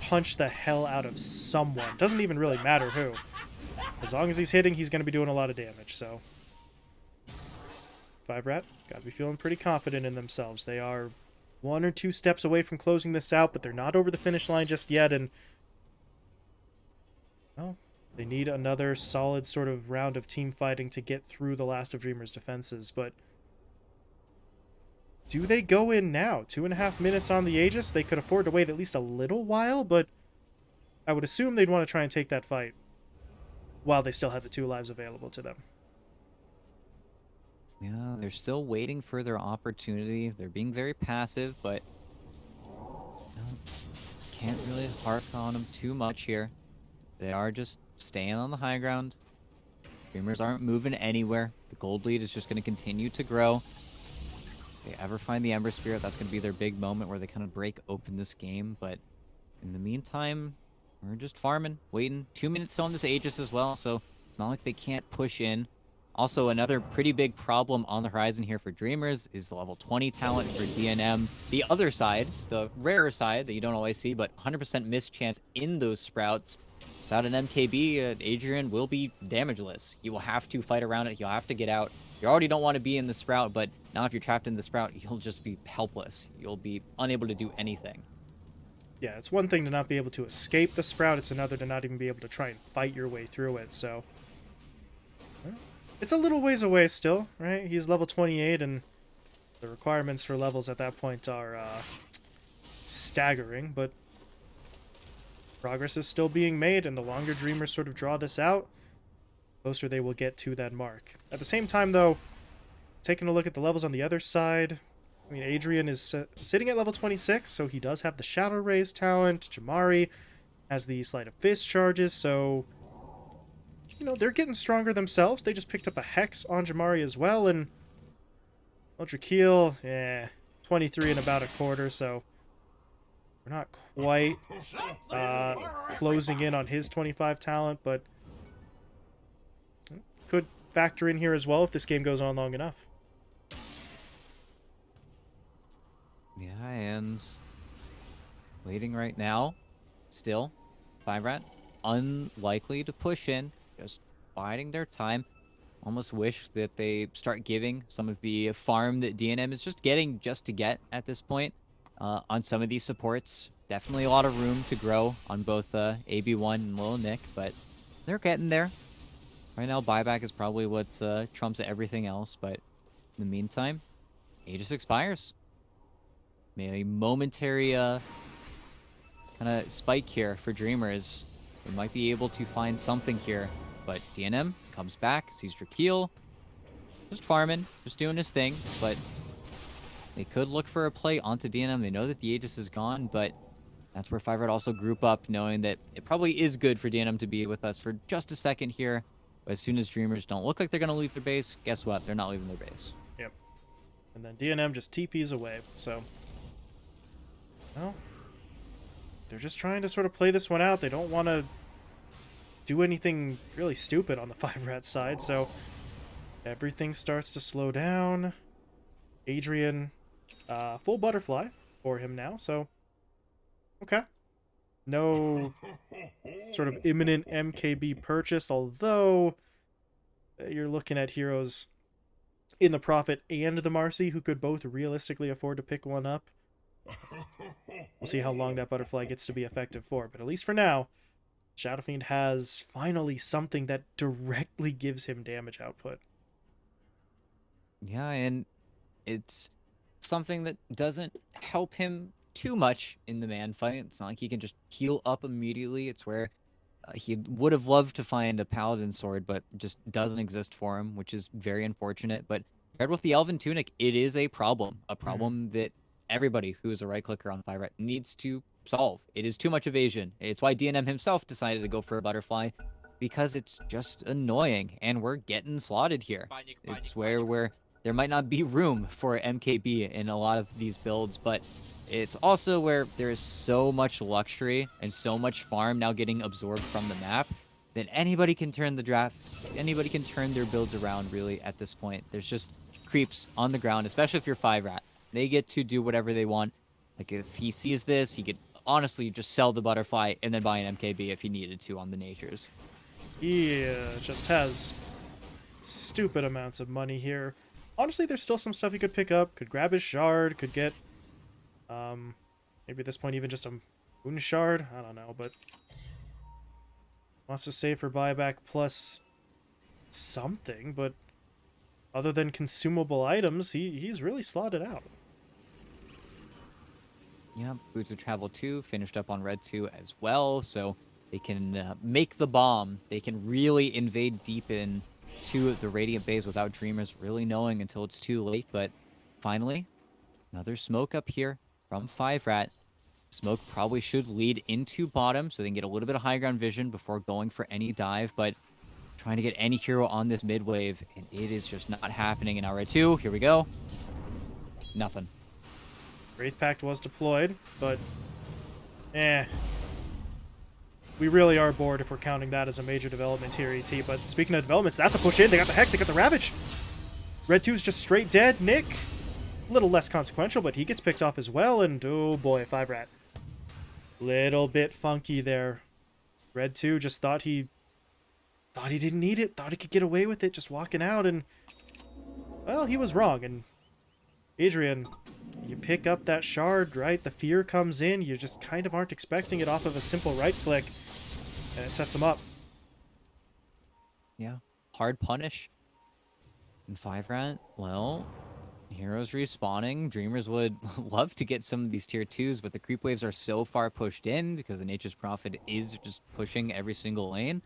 punch the hell out of someone. Doesn't even really matter who. As long as he's hitting, he's going to be doing a lot of damage, so... Five Rat, gotta be feeling pretty confident in themselves. They are one or two steps away from closing this out, but they're not over the finish line just yet, and... Well, they need another solid sort of round of team fighting to get through the last of Dreamer's defenses, but... Do they go in now? Two and a half minutes on the Aegis? They could afford to wait at least a little while, but I would assume they'd want to try and take that fight while they still have the two lives available to them. Yeah, they're still waiting for their opportunity. They're being very passive, but can't really harp on them too much here. They are just staying on the high ground. Dreamers aren't moving anywhere. The gold lead is just going to continue to grow. If they ever find the Ember Spirit, that's going to be their big moment where they kind of break open this game. But in the meantime, we're just farming, waiting. Two minutes on this Aegis as well, so it's not like they can't push in. Also, another pretty big problem on the horizon here for Dreamers is the level 20 talent for DNM. The other side, the rarer side that you don't always see, but 100% miss chance in those sprouts. Without an MKB, uh, Adrian will be damageless. You will have to fight around it. You'll have to get out. You already don't want to be in the sprout, but now if you're trapped in the sprout, you'll just be helpless. You'll be unable to do anything. Yeah, it's one thing to not be able to escape the sprout. It's another to not even be able to try and fight your way through it, so... It's a little ways away still, right? He's level 28, and the requirements for levels at that point are uh, staggering, but progress is still being made, and the longer Dreamers sort of draw this out, closer they will get to that mark. At the same time, though, taking a look at the levels on the other side, I mean, Adrian is uh, sitting at level 26, so he does have the Shadow Raze talent. Jamari has the Sleight of Fist charges, so you know, they're getting stronger themselves. They just picked up a Hex on Jamari as well, and Ultra Keel, yeah, 23 and about a quarter, so we're not quite uh, closing in on his 25 talent, but could factor in here as well if this game goes on long enough. Yeah, and waiting right now. Still, Rat unlikely to push in, biding their time. Almost wish that they start giving some of the farm that DNM is just getting just to get at this point uh, on some of these supports. Definitely a lot of room to grow on both uh, AB1 and Lil Nick, but they're getting there. Right now, buyback is probably what uh, trumps everything else, but in the meantime, Aegis expires. Maybe a momentary uh, kind of spike here for Dreamers. They might be able to find something here, but DNM comes back, sees Drakeel, just farming, just doing his thing, but they could look for a play onto DNM. They know that the Aegis is gone, but that's where Five Red also group up, knowing that it probably is good for DNM to be with us for just a second here. But as soon as Dreamers don't look like they're going to leave their base, guess what? They're not leaving their base. Yep. And then DNM just TPs away, so... Well, they're just trying to sort of play this one out. They don't want to do anything really stupid on the Five Rat side, so everything starts to slow down. Adrian, uh, full butterfly for him now, so okay. No sort of imminent MKB purchase, although uh, you're looking at heroes in the Prophet and the Marci who could both realistically afford to pick one up. We'll see how long that butterfly gets to be effective for, but at least for now, Shadow Fiend has finally something that directly gives him damage output. Yeah, and it's something that doesn't help him too much in the man fight. It's not like he can just heal up immediately. It's where uh, he would have loved to find a paladin sword, but just doesn't exist for him, which is very unfortunate. But paired with the elven tunic, it is a problem, a problem that everybody who is a right clicker on Rat needs to solve. It is too much evasion. It's why DNM himself decided to go for a butterfly because it's just annoying and we're getting slotted here. It's where where there might not be room for MKB in a lot of these builds, but it's also where there is so much luxury and so much farm now getting absorbed from the map that anybody can turn the draft, anybody can turn their builds around really at this point. There's just creeps on the ground, especially if you're 5 rat. They get to do whatever they want. Like if he sees this, he could honestly just sell the butterfly and then buy an MKB if he needed to on the natures. He uh, just has stupid amounts of money here. Honestly, there's still some stuff he could pick up. Could grab his shard, could get, um, maybe at this point even just a moon shard. I don't know, but wants to save for buyback plus something, but other than consumable items, he, he's really slotted out. Yeah, Boots of Travel 2 finished up on Red 2 as well, so they can uh, make the bomb. They can really invade deep in to the Radiant Base without Dreamers really knowing until it's too late, but finally, another smoke up here from 5 Rat. Smoke probably should lead into bottom so they can get a little bit of high ground vision before going for any dive, but trying to get any hero on this mid wave, and it is just not happening in Red 2. Here we go. Nothing. Wraith Pact was deployed, but eh. We really are bored if we're counting that as a major development here, ET. But speaking of developments, that's a push in. They got the Hex, they got the Ravage. Red 2's just straight dead. Nick, a little less consequential, but he gets picked off as well. And oh boy, 5 Rat. Little bit funky there. Red 2 just thought he thought he didn't need it, thought he could get away with it just walking out and well, he was wrong and Adrian you pick up that shard, right? The fear comes in. You just kind of aren't expecting it off of a simple right click. And it sets him up. Yeah. Hard punish. And 5 rat, well, heroes respawning. Dreamers would love to get some of these tier 2s, but the creep waves are so far pushed in because the Nature's Prophet is just pushing every single lane.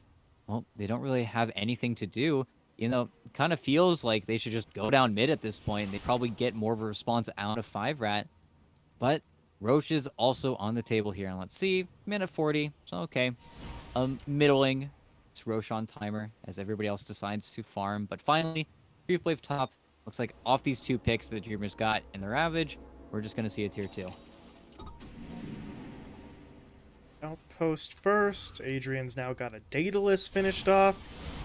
Well, they don't really have anything to do you know, kind of feels like they should just go down mid at this point. They probably get more of a response out of 5 Rat. But Rosh is also on the table here. And let's see, minute 40. So, okay. Um, middling. It's Rosh on timer as everybody else decides to farm. But finally, Creep Wave top. Looks like off these two picks that the Dreamers got in the Ravage, we're just going to see a tier 2. Outpost first. Adrian's now got a Daedalus finished off.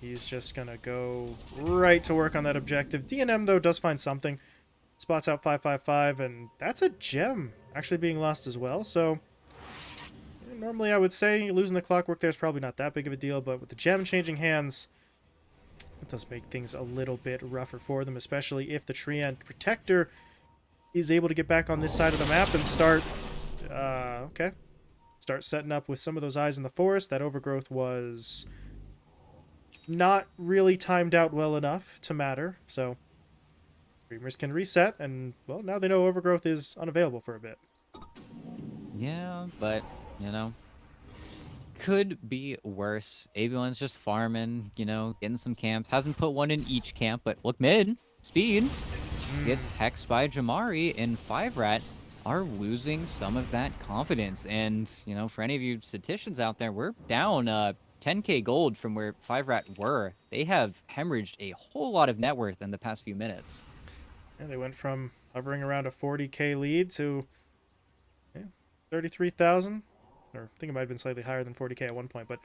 He's just gonna go right to work on that objective. DNM, though, does find something. Spots out 555, and that's a gem actually being lost as well, so... Normally, I would say losing the clockwork there is probably not that big of a deal, but with the gem changing hands, it does make things a little bit rougher for them, especially if the Treant Protector is able to get back on this side of the map and start... Uh, okay. Start setting up with some of those eyes in the forest. That overgrowth was not really timed out well enough to matter, so... Dreamers can reset, and, well, now they know overgrowth is unavailable for a bit. Yeah, but, you know, could be worse. Adrian's just farming, you know, getting some camps. Hasn't put one in each camp, but look mid. Speed. Gets hexed by Jamari, and Five Rat are losing some of that confidence. And, you know, for any of you statisticians out there, we're down uh, 10k gold from where Five Rat were. They have hemorrhaged a whole lot of net worth in the past few minutes. Yeah, they went from hovering around a 40k lead to yeah, 33,000. Or I think it might have been slightly higher than 40k at one point. But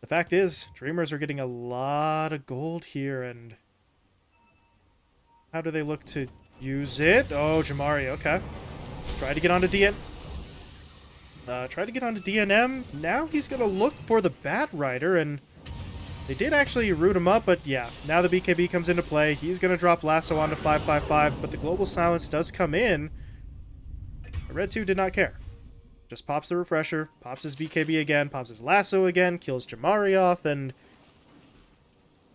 the fact is, Dreamers are getting a lot of gold here. And how do they look to use it? Oh, Jamari, okay. Try to get onto DN. Uh, try to get onto DNM. Now he's going to look for the Bat Rider. And they did actually root him up, but yeah, now the BKB comes into play. He's going to drop Lasso onto 555, but the Global Silence does come in. Red 2 did not care. Just pops the refresher, pops his BKB again, pops his Lasso again, kills Jamari off, and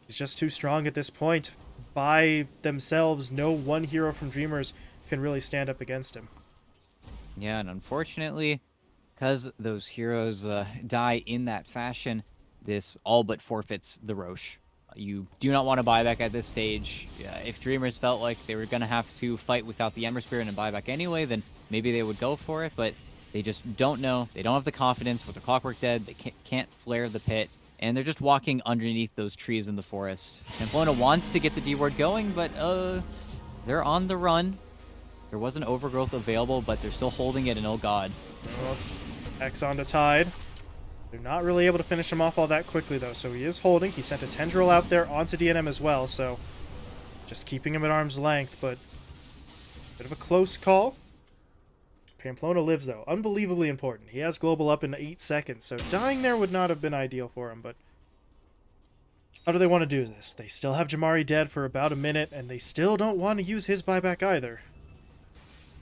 he's just too strong at this point. By themselves, no one hero from Dreamers can really stand up against him. Yeah, and unfortunately, because those heroes uh, die in that fashion, this all but forfeits the Roche. You do not want to buyback at this stage. Yeah, if Dreamers felt like they were going to have to fight without the Ember Spirit and buyback anyway, then maybe they would go for it, but they just don't know. They don't have the confidence with the Clockwork Dead. They can't, can't flare the pit, and they're just walking underneath those trees in the forest. Pamplona wants to get the D-ward going, but uh, they're on the run. There was an overgrowth available, but they're still holding it, and oh god. X onto Tide. They're not really able to finish him off all that quickly, though, so he is holding. He sent a Tendril out there onto DNM as well, so just keeping him at arm's length, but bit of a close call. Pamplona lives, though. Unbelievably important. He has global up in 8 seconds, so dying there would not have been ideal for him, but how do they want to do this? They still have Jamari dead for about a minute, and they still don't want to use his buyback either.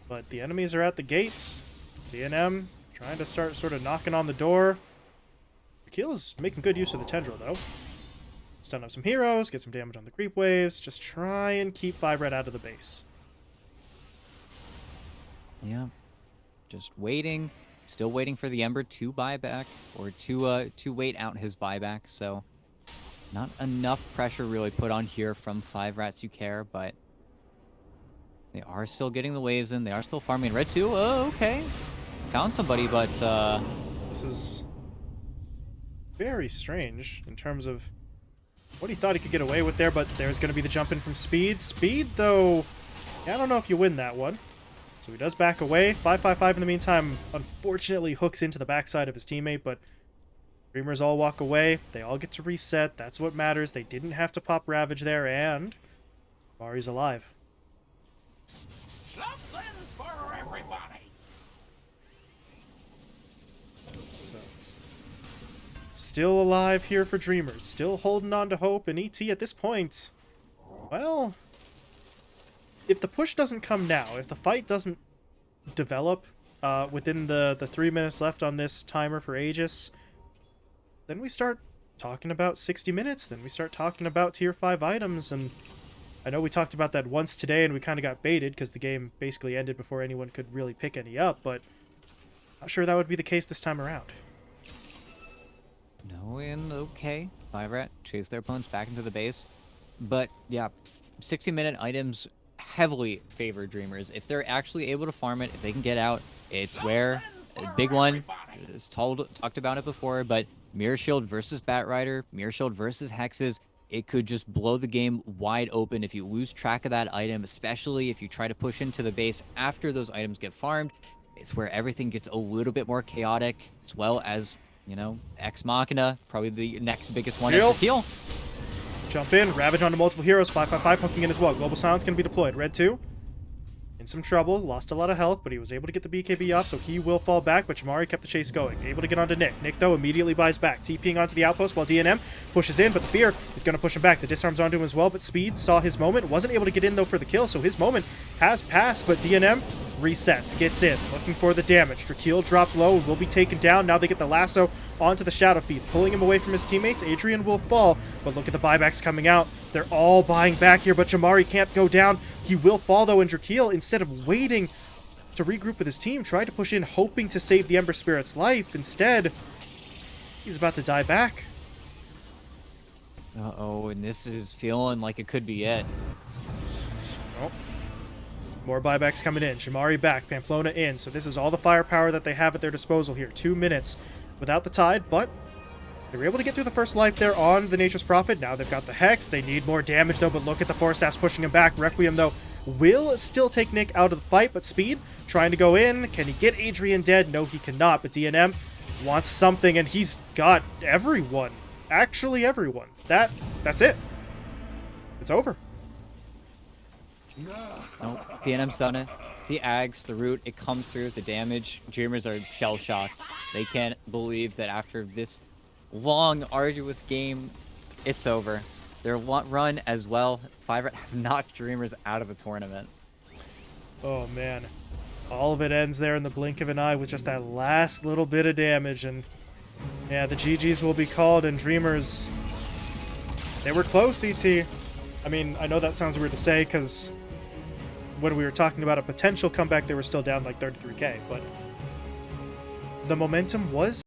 But the enemies are at the gates. DNM trying to start sort of knocking on the door. Akil is making good use of the Tendril, though. Stun up some heroes, get some damage on the creep waves, just try and keep Five Red out of the base. Yeah. Just waiting. Still waiting for the Ember to buy back or to uh to wait out his buyback, so not enough pressure really put on here from five rats you care, but they are still getting the waves in. They are still farming red 2, Oh, okay. Found somebody, but uh This is very strange in terms of what he thought he could get away with there, but there's going to be the jump in from Speed. Speed, though, yeah, I don't know if you win that one. So he does back away. 555 in the meantime, unfortunately, hooks into the backside of his teammate, but Dreamers all walk away. They all get to reset. That's what matters. They didn't have to pop Ravage there, and Mari's alive. Something for everybody. So, still alive here for Dreamers. Still holding on to hope, and ET at this point, well, if the push doesn't come now, if the fight doesn't develop uh, within the, the three minutes left on this timer for Aegis, then we start talking about 60 minutes. Then we start talking about tier 5 items. And I know we talked about that once today and we kind of got baited because the game basically ended before anyone could really pick any up. But I'm not sure that would be the case this time around. No, and okay. Five rat chase their opponents back into the base. But yeah, 60 minute items heavily favor dreamers. If they're actually able to farm it, if they can get out, it's where a big one is told talked about it before, but Mirror Shield versus Bat Rider, Mirror Shield versus Hexes, it could just blow the game wide open if you lose track of that item, especially if you try to push into the base after those items get farmed. It's where everything gets a little bit more chaotic, as well as, you know, Ex Machina, probably the next biggest one after Kill. Jump in, Ravage onto multiple heroes, 555 hooking in as well. Global Silence going to be deployed. Red 2, in some trouble, lost a lot of health, but he was able to get the BKB off, so he will fall back, but Jamari kept the chase going. Able to get onto Nick. Nick, though, immediately buys back, TPing onto the outpost while DNM pushes in, but the Fear is going to push him back. The disarm's onto him as well, but Speed saw his moment, wasn't able to get in, though, for the kill, so his moment has passed, but DNM resets, gets in, looking for the damage. Drakeel dropped low, and will be taken down. Now they get the lasso onto the Shadow Fiend, pulling him away from his teammates. Adrian will fall, but look at the buybacks coming out. They're all buying back here, but Jamari can't go down. He will fall, though, and Drakeel, instead of waiting to regroup with his team, tried to push in, hoping to save the Ember Spirit's life. Instead, he's about to die back. Uh-oh, and this is feeling like it could be it. Nope. More buybacks coming in. Shamari back, Pamplona in. So this is all the firepower that they have at their disposal here. Two minutes without the tide, but they were able to get through the first life there on the Nature's Prophet. Now they've got the Hex. They need more damage, though, but look at the Force Staffs pushing him back. Requiem, though, will still take Nick out of the fight, but Speed trying to go in. Can he get Adrian dead? No, he cannot, but DNM wants something, and he's got everyone. Actually, everyone. That That's it. It's over. Nope. DNM's done it. The Ags, the root, it comes through. The damage. Dreamers are shell shocked. They can't believe that after this long, arduous game, it's over. Their run as well. Five have knocked Dreamers out of the tournament. Oh man. All of it ends there in the blink of an eye with just that last little bit of damage and yeah, the GGs will be called and Dreamers they were close, ET. I mean, I know that sounds weird to say cuz when we were talking about a potential comeback they were still down like 33k, but the momentum was